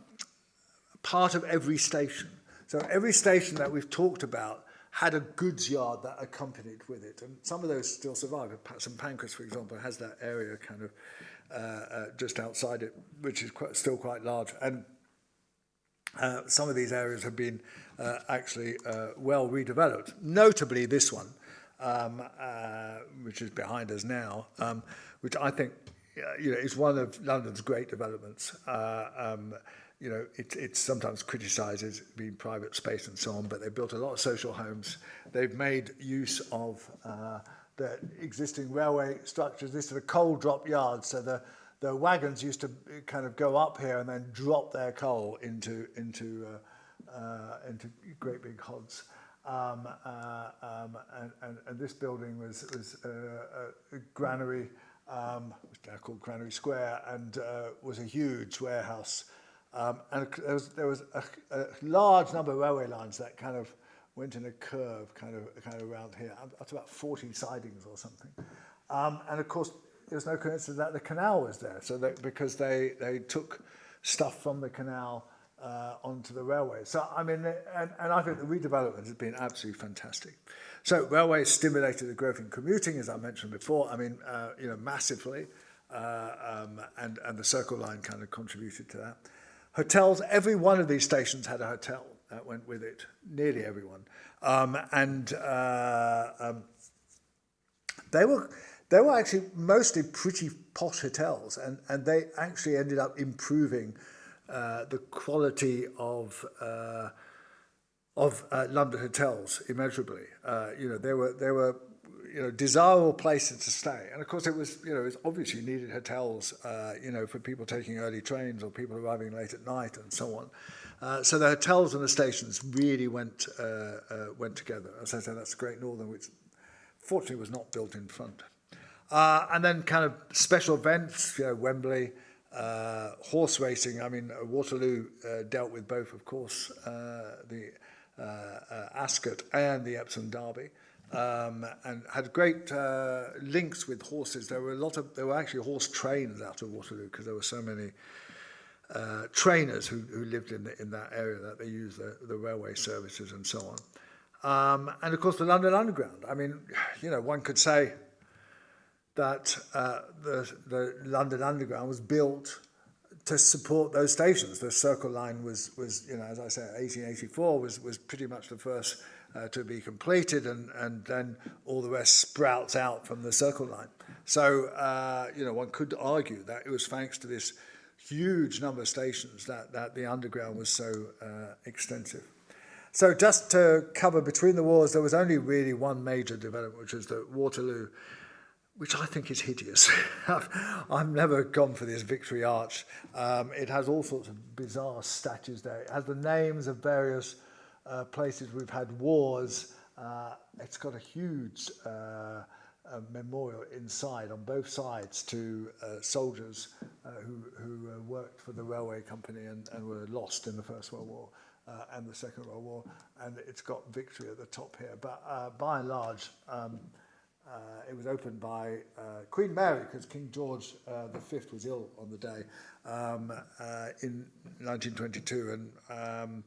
part of every station. So every station that we've talked about had a goods yard that accompanied with it. And some of those still survive. St Pancras, for example, has that area kind of uh, uh, just outside it, which is quite, still quite large. And uh, some of these areas have been uh, actually uh, well redeveloped, notably this one, um, uh, which is behind us now, um, which I think uh, you know, is one of London's great developments. Uh, um, you know, it, it's sometimes criticizes being private space and so on, but they've built a lot of social homes. They've made use of uh, the existing railway structures. This is a coal drop yard, so the the wagons used to kind of go up here and then drop their coal into into uh, uh, into great big hods. Um, uh, um, and, and, and this building was was uh, a granary, um, now called Granary Square, and uh, was a huge warehouse Um, and there was, there was a, a large number of railway lines that kind of went in a curve kind of, kind of around here, up to about 40 sidings or something. Um, and of course, there was no coincidence that the canal was there, so because they, they took stuff from the canal uh, onto the railway. So, I mean, and, and I think the redevelopment has been absolutely fantastic. So, railways stimulated the growth in commuting, as I mentioned before, I mean, uh, you know, massively, uh, um, and, and the Circle Line kind of contributed to that. Hotels, every one of these stations had a hotel that went with it, nearly everyone. Um, and uh, um, they were they were actually mostly pretty posh hotels, and, and they actually ended up improving uh, the quality of uh, of uh, London hotels immeasurably. Uh, you know, they were they were you know, desirable places to stay. And of course, it was, you know, it's obvious you needed hotels, uh, you know, for people taking early trains or people arriving late at night and so on. Uh, so the hotels and the stations really went, uh, uh, went together. As I said, that's the Great Northern, which fortunately was not built in front. Uh, and then kind of special events, you know, Wembley, uh, horse racing. I mean, uh, Waterloo uh, dealt with both, of course, uh, the uh, uh, Ascot and the Epsom Derby. Um, and had great uh, links with horses. There were a lot of there were actually horse trains out of Waterloo because there were so many uh, trainers who, who lived in the, in that area that they used the, the railway services and so on. Um, and of course, the London Underground. I mean, you know, one could say that uh, the, the London Underground was built to support those stations. The Circle Line was, was you know, as I said, 1884 was, was pretty much the first uh, to be completed, and, and then all the rest sprouts out from the Circle Line. So, uh, you know, one could argue that it was thanks to this huge number of stations that, that the Underground was so uh, extensive. So just to cover between the wars, there was only really one major development, which was the Waterloo which I think is hideous. I've never gone for this Victory Arch. Um, it has all sorts of bizarre statues there. It has the names of various uh, places we've had wars. Uh, it's got a huge uh, a memorial inside on both sides to uh, soldiers uh, who, who uh, worked for the railway company and, and were lost in the First World War uh, and the Second World War. And it's got victory at the top here. But uh, by and large, um, uh, it was opened by uh, Queen Mary because King George uh, V was ill on the day um, uh, in 1922, and um,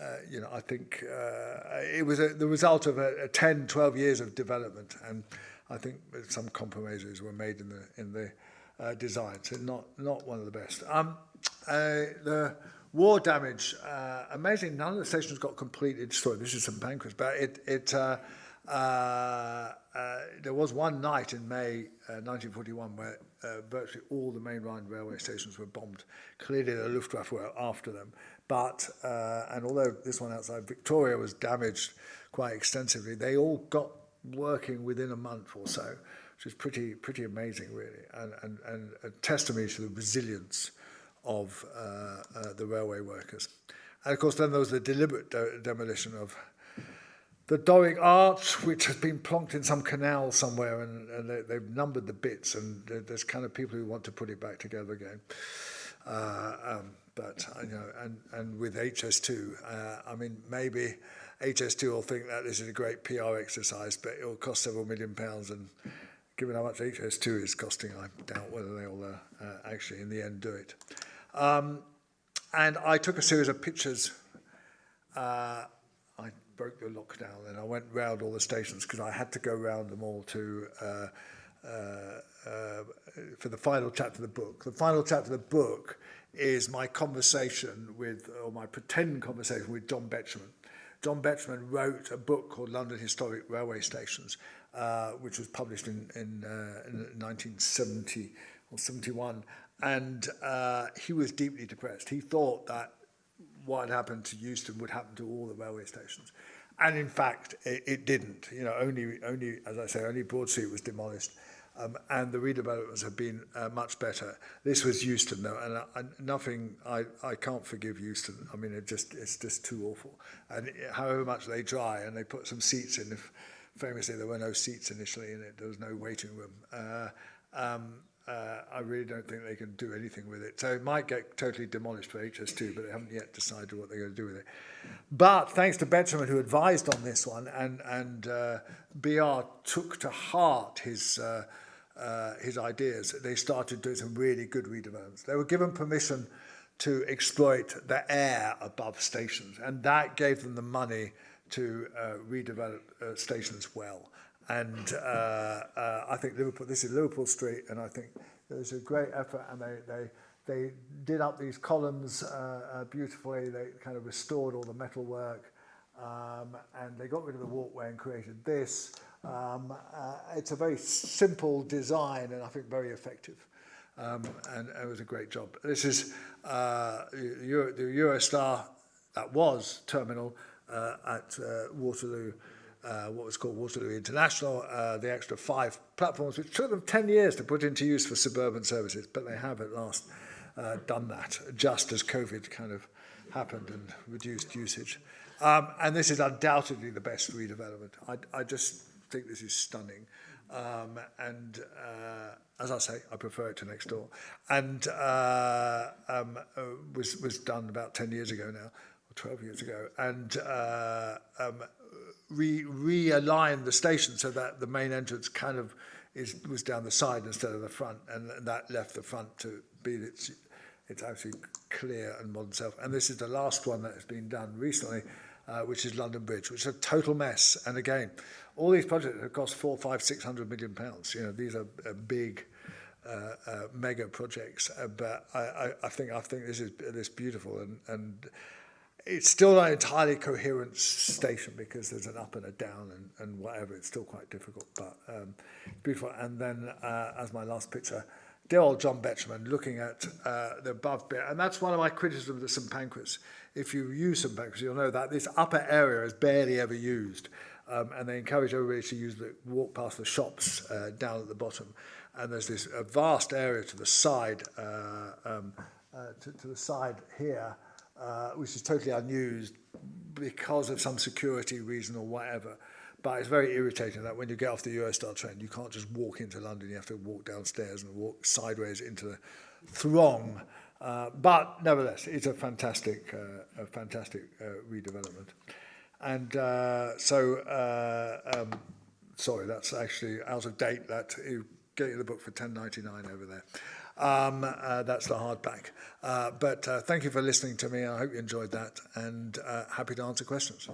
uh, you know, I think uh, it was a, the result of a, a 10, 12 years of development, and I think some compromises were made in the in the uh, design. So not not one of the best. Um, uh, the war damage, uh, amazing. None of the stations got completely destroyed. this is some bankers, but it it. Uh, uh, uh, there was one night in May uh, 1941 where uh, virtually all the main line railway stations were bombed. Clearly, the Luftwaffe were after them. Uh, But, uh, and although this one outside Victoria was damaged quite extensively, they all got working within a month or so, which is pretty, pretty amazing really, and, and, and a testimony to the resilience of uh, uh, the railway workers. And of course then there was the deliberate de demolition of the Doric arch, which has been plonked in some canal somewhere, and, and they, they've numbered the bits, and there's kind of people who want to put it back together again. Uh, um, but you know, and and with HS2, uh, I mean, maybe HS2 will think that this is a great PR exercise, but it will cost several million pounds, and given how much HS2 is costing, I doubt whether they'll uh, uh, actually in the end do it. Um, and I took a series of pictures. Uh, I broke the lockdown and I went round all the stations because I had to go round them all to uh, uh, uh, for the final chapter of the book. The final chapter of the book is my conversation with, or my pretend conversation with John Betjeman. John Betjeman wrote a book called London Historic Railway Stations, uh, which was published in, in, uh, in 1970 or 71. And uh, he was deeply depressed. He thought that what had happened to Euston would happen to all the railway stations. And in fact, it, it didn't. You know, only, only, as I say, only Broad Street was demolished. Um, and the redevelopments have been uh, much better. This was Euston, though, and uh, nothing. I, I can't forgive Euston. I mean, it just it's just too awful. And it, however much they try, and they put some seats in. If, famously, there were no seats initially in it. There was no waiting room. Uh, um, uh, I really don't think they can do anything with it. So it might get totally demolished for HS2, but they haven't yet decided what they're going to do with it. But thanks to Betjeman, who advised on this one, and, and uh, BR took to heart his, uh, his ideas, they started doing some really good redevelopments. They were given permission to exploit the air above stations, and that gave them the money to uh, redevelop uh, stations well. And uh, uh, I think Liverpool, this is Liverpool Street, and I think there's a great effort, and they, they, they did up these columns beautifully. They kind of restored all the metalwork, um, and they got rid of the walkway and created this. Um, uh, it's a very simple design and I think very effective. Um, and it was a great job. This is uh, Euro, the Eurostar that was terminal uh, at uh, Waterloo, uh, what was called Waterloo International, uh, the extra five platforms, which took them 10 years to put into use for suburban services, but they have at last uh, done that just as COVID kind of happened and reduced usage. Um, and this is undoubtedly the best redevelopment. I, I just think this is stunning. Um, and uh, as I say, I prefer it to next door. And uh, um, uh, was, was done about 10 years ago now, or 12 years ago. And uh, um, re, realign the station so that the main entrance kind of is, was down the side instead of the front, and that left the front to be its, its actually clear and modern self. And this is the last one that has been done recently, uh, which is London Bridge, which is a total mess. And again, all these projects have cost four, five, six hundred million pounds. You know, these are, are big, uh, uh, mega projects. Uh, but I, I, I think I think this is this beautiful and and it's still not entirely coherent station because there's an up and a down and, and whatever. It's still quite difficult, but um, beautiful. And then uh, as my last picture. Old John Betjeman looking at uh, the above bit. And that's one of my criticisms of St Pancras. If you use St Pancras, you'll know that this upper area is barely ever used. Um, and they encourage everybody to use the walk past the shops uh, down at the bottom. And there's this a vast area to the side, uh, um, uh, to, to the side here, uh, which is totally unused because of some security reason or whatever. But it's very irritating that when you get off the Eurostar train, you can't just walk into London. You have to walk downstairs and walk sideways into the throng. Uh, but nevertheless, it's a fantastic, uh, a fantastic uh, redevelopment. And uh, so, uh, um, sorry, that's actually out of date. That you get you the book for 10.99 over there. Um, uh, that's the hardback. Uh, but uh, thank you for listening to me. I hope you enjoyed that, and uh, happy to answer questions.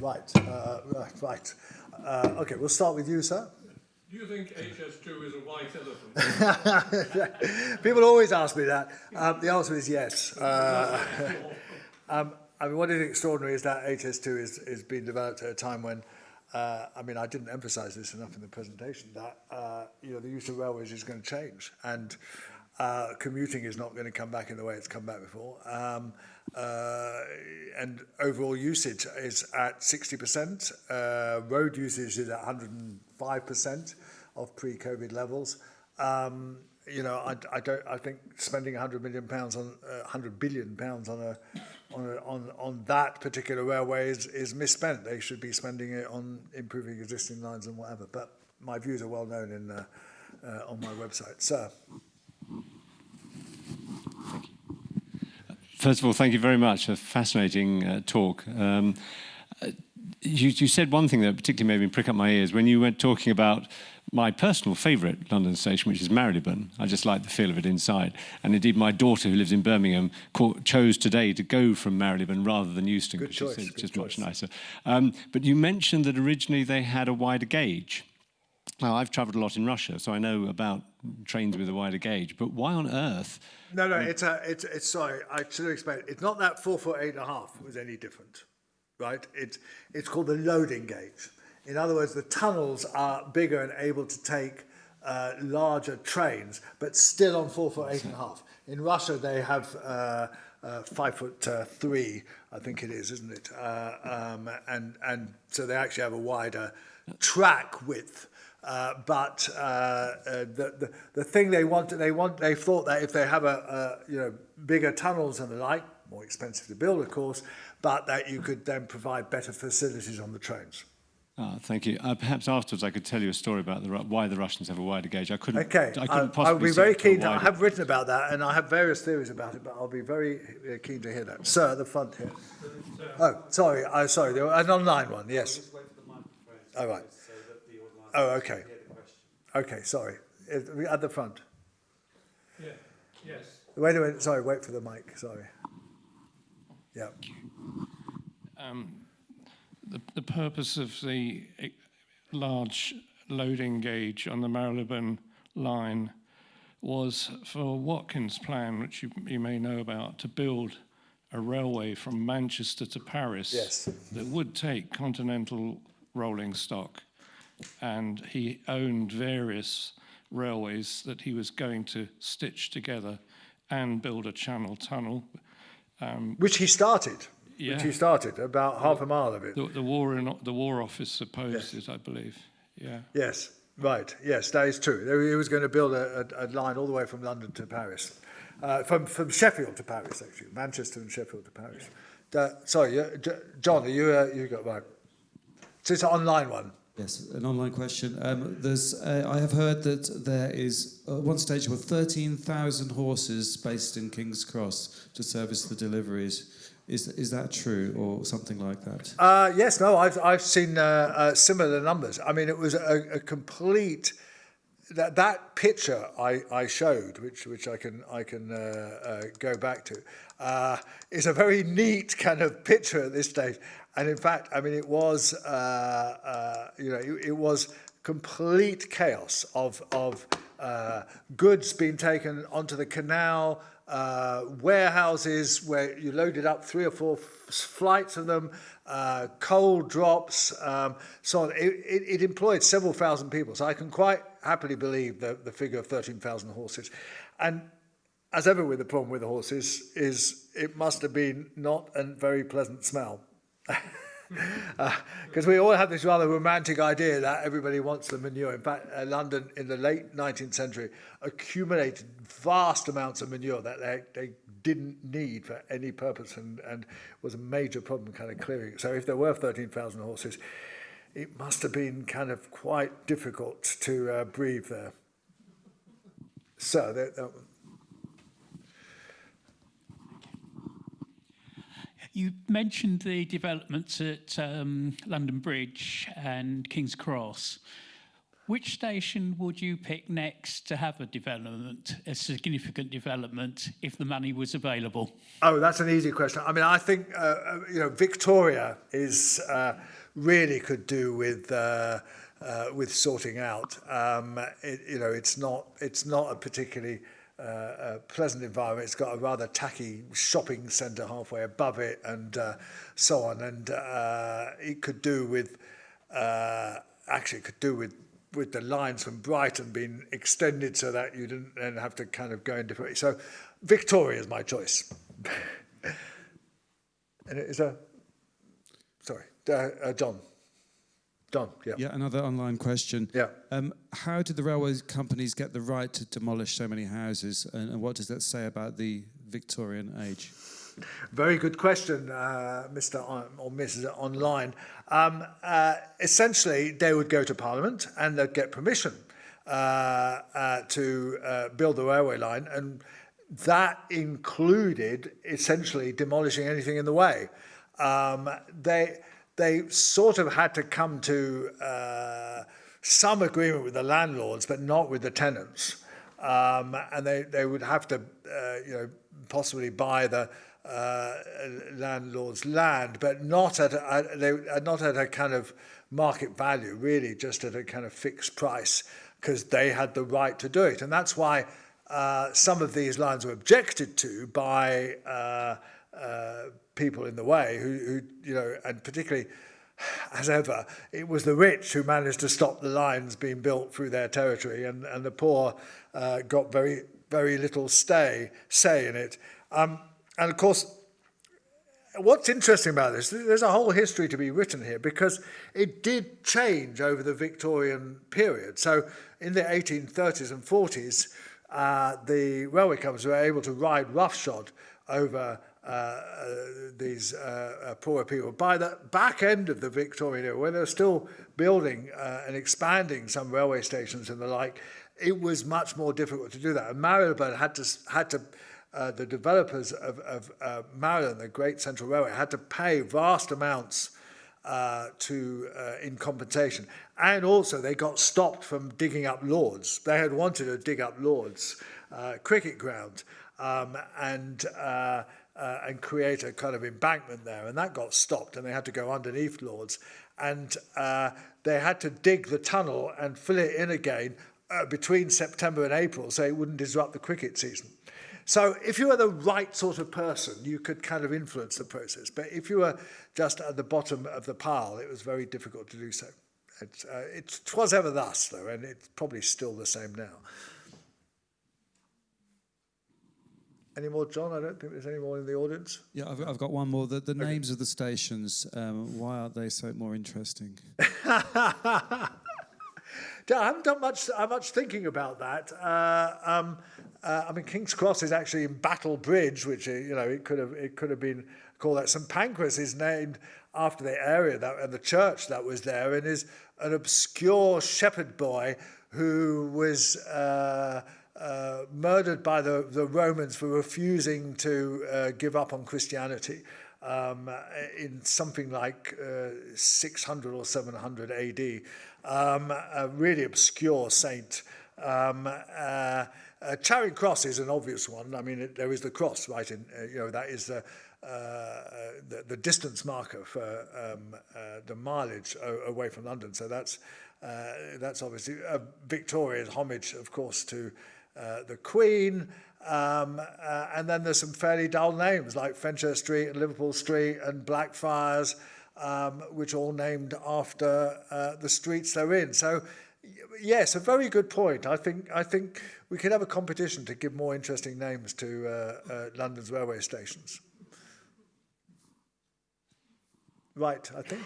Right, uh, right. Uh, okay, we'll start with you, sir. Do you think HS2 is a white elephant? People always ask me that. Um, the answer is yes. Uh, um, I mean, what is extraordinary is that HS2 is, is being developed at a time when, uh, I mean, I didn't emphasize this enough in the presentation, that, uh, you know, the use of railways is going to change. And uh, commuting is not going to come back in the way it's come back before. Um, uh, and overall usage is at 60%. Uh, road usage is at 105% of pre-COVID levels. Um, you know, I, I don't. I think spending 100 million pounds on uh, 100 billion pounds on a on a, on on that particular railway is, is misspent. They should be spending it on improving existing lines and whatever. But my views are well known in uh, uh, on my website. Sir. First of all, thank you very much. For a fascinating uh, talk. Um, uh, you, you said one thing that particularly made me prick up my ears when you were talking about my personal favourite London station, which is Marylebone. I just like the feel of it inside. And indeed, my daughter, who lives in Birmingham, chose today to go from Marylebone rather than Euston, which is just choice. much nicer. Um, but you mentioned that originally they had a wider gauge. Now, I've travelled a lot in Russia, so I know about trains with a wider gauge. But why on earth? No, no, it's a, it's, it's sorry, I should have explained. It's not that four foot eight and a half was any different, right? It's, it's called the loading gauge. In other words, the tunnels are bigger and able to take uh, larger trains, but still on four foot eight and a half. In Russia, they have uh, uh, five foot uh, three, I think it is, isn't it? Uh, um, and and so they actually have a wider track width. Uh, but uh, uh, the, the the thing they want they want they thought that if they have a, a you know bigger tunnels and the like, more expensive to build, of course, but that you could then provide better facilities on the trains. Oh, thank you. Uh, perhaps afterwards I could tell you a story about the, why the Russians have a wider gauge. I couldn't. Okay, I I, couldn't I possibly. will be very it to a keen. To, I have written about that, and I have various theories about it, but I'll be very uh, keen to hear that. Sir, at the front here. Oh, sorry. I sorry. There was an online one. Yes. Just wait for the microphone. Oh, right. So that the online Oh, okay. can hear the question. Okay. Sorry. At the front. Yeah, yes. Wait a minute. Sorry. Wait for the mic. Sorry. Yeah. um, the, the purpose of the large loading gauge on the Marylebone line was for Watkins' plan, which you, you may know about, to build a railway from Manchester to Paris Yes. that would take continental rolling stock. And he owned various railways that he was going to stitch together and build a channel tunnel. Which he started. Yeah. Which he started about half a mile of it. The, the war in the war office opposed it, I believe. Yeah. Yes. Right. Yes, that is true. He was going to build a, a, a line all the way from London to Paris, uh, from from Sheffield to Paris, actually, Manchester and Sheffield to Paris. Uh, sorry, John, are you uh, you got right? So it's an online one. Yes, an online question. Um, there's, uh, I have heard that there is uh, one station with 13,000 horses based in King's Cross to service the deliveries. Is, is that true or something like that? Uh, yes, no, I've, I've seen uh, uh, similar numbers. I mean, it was a, a complete that that picture I, I showed, which which I can I can uh, uh, go back to, uh, is a very neat kind of picture at this stage. And in fact, I mean, it was uh, uh, you know it, it was complete chaos of of uh, goods being taken onto the canal, uh, warehouses where you loaded up three or four flights of them, uh, coal drops, um, so on. It, it, it employed several thousand people. So I can quite happily believe the, the figure of 13,000 horses. And as ever with the problem with the horses, is it must have been not a very pleasant smell. Because uh, we all have this rather romantic idea that everybody wants the manure. In fact, uh, London in the late 19th century accumulated vast amounts of manure that they, they didn't need for any purpose and, and was a major problem kind of clearing. So if there were 13,000 horses, it must have been kind of quite difficult to uh, breathe there. So that, that You mentioned the developments at um, London Bridge and King's Cross. Which station would you pick next to have a development, a significant development, if the money was available? Oh, that's an easy question. I mean, I think uh, uh you know Victoria is uh, really could do with. Uh, uh, with sorting out, um, it, you know, it's not it's not a particularly uh, a pleasant environment. It's got a rather tacky shopping centre halfway above it and uh, so on. And uh, it could do with, uh, actually it could do with with the lines from Brighton being extended so that you didn't then have to kind of go in different So Victoria is my choice. and it is a, uh, uh, John. Yeah. Yeah, another online question. Yeah. Um, how did the railway companies get the right to demolish so many houses, and, and what does that say about the Victorian age? Very good question, uh, Mr. On, or Mrs. Online. Um, uh, essentially, they would go to Parliament and they'd get permission uh, uh, to uh, build the railway line, and that included essentially demolishing anything in the way. Um, they they sort of had to come to uh, some agreement with the landlords, but not with the tenants. Um, and they, they would have to, uh, you know, possibly buy the uh, landlord's land, but not at a, they not at a kind of market value, really, just at a kind of fixed price, because they had the right to do it. And that's why uh, some of these lines were objected to by uh, uh, people in the way who, who you know, and particularly as ever, it was the rich who managed to stop the lines being built through their territory, and, and the poor uh, got very, very little stay, say in it. Um, and of course, what's interesting about this, there's a whole history to be written here because it did change over the Victorian period. So in the 1830s and 40s, uh, the railway companies were able to ride roughshod over uh, uh, these uh, uh, poorer people. By the back end of the Victorian era, when they were still building uh, and expanding some railway stations and the like, it was much more difficult to do that. And Marylebone had to, had to uh, the developers of, of uh, Marylebone, the Great Central Railway, had to pay vast amounts uh, to uh, in compensation. And also they got stopped from digging up Lords. They had wanted to dig up Lords uh, cricket ground. Um, and uh, uh, and create a kind of embankment there. And that got stopped and they had to go underneath Lords. And uh, they had to dig the tunnel and fill it in again uh, between September and April so it wouldn't disrupt the cricket season. So if you were the right sort of person, you could kind of influence the process. But if you were just at the bottom of the pile, it was very difficult to do so. It, uh, it was ever thus, though, and it's probably still the same now. Any more, John? I don't think there's any more in the audience. Yeah, I've, I've got one more. The, the okay. names of the stations, um, why aren't they so more interesting? I haven't done much, uh, much thinking about that. Uh, um, uh, I mean, King's Cross is actually in Battle Bridge, which uh, you know it could have it could have been call that. St Pancras is named after the area that, and the church that was there and is an obscure shepherd boy who was uh, uh, murdered by the, the Romans for refusing to uh, give up on Christianity um, in something like uh, 600 or 700 AD. Um, a really obscure saint. Um, uh, uh, Charing Cross is an obvious one. I mean, it, there is the cross, right? In, uh, you know, that is the, uh, uh, the, the distance marker for um, uh, the mileage away from London. So that's, uh, that's obviously uh, Victoria's homage, of course, to uh, the Queen. Um, uh, and then there's some fairly dull names like Fenchurch Street and Liverpool Street and Blackfriars, um, which are all named after uh, the streets they're in. So, yes, a very good point. I think I think we could have a competition to give more interesting names to uh, uh, London's railway stations. Right, I think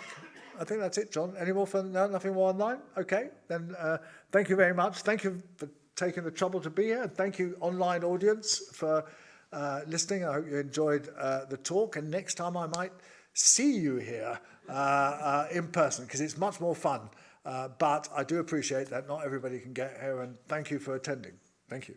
I think that's it, John. Any more for no, nothing more online? Okay, then uh, thank you very much. Thank you for taking the trouble to be here. And thank you, online audience, for uh, listening. I hope you enjoyed uh, the talk. And next time I might see you here uh, uh, in person because it's much more fun. Uh, but I do appreciate that not everybody can get here. And thank you for attending. Thank you.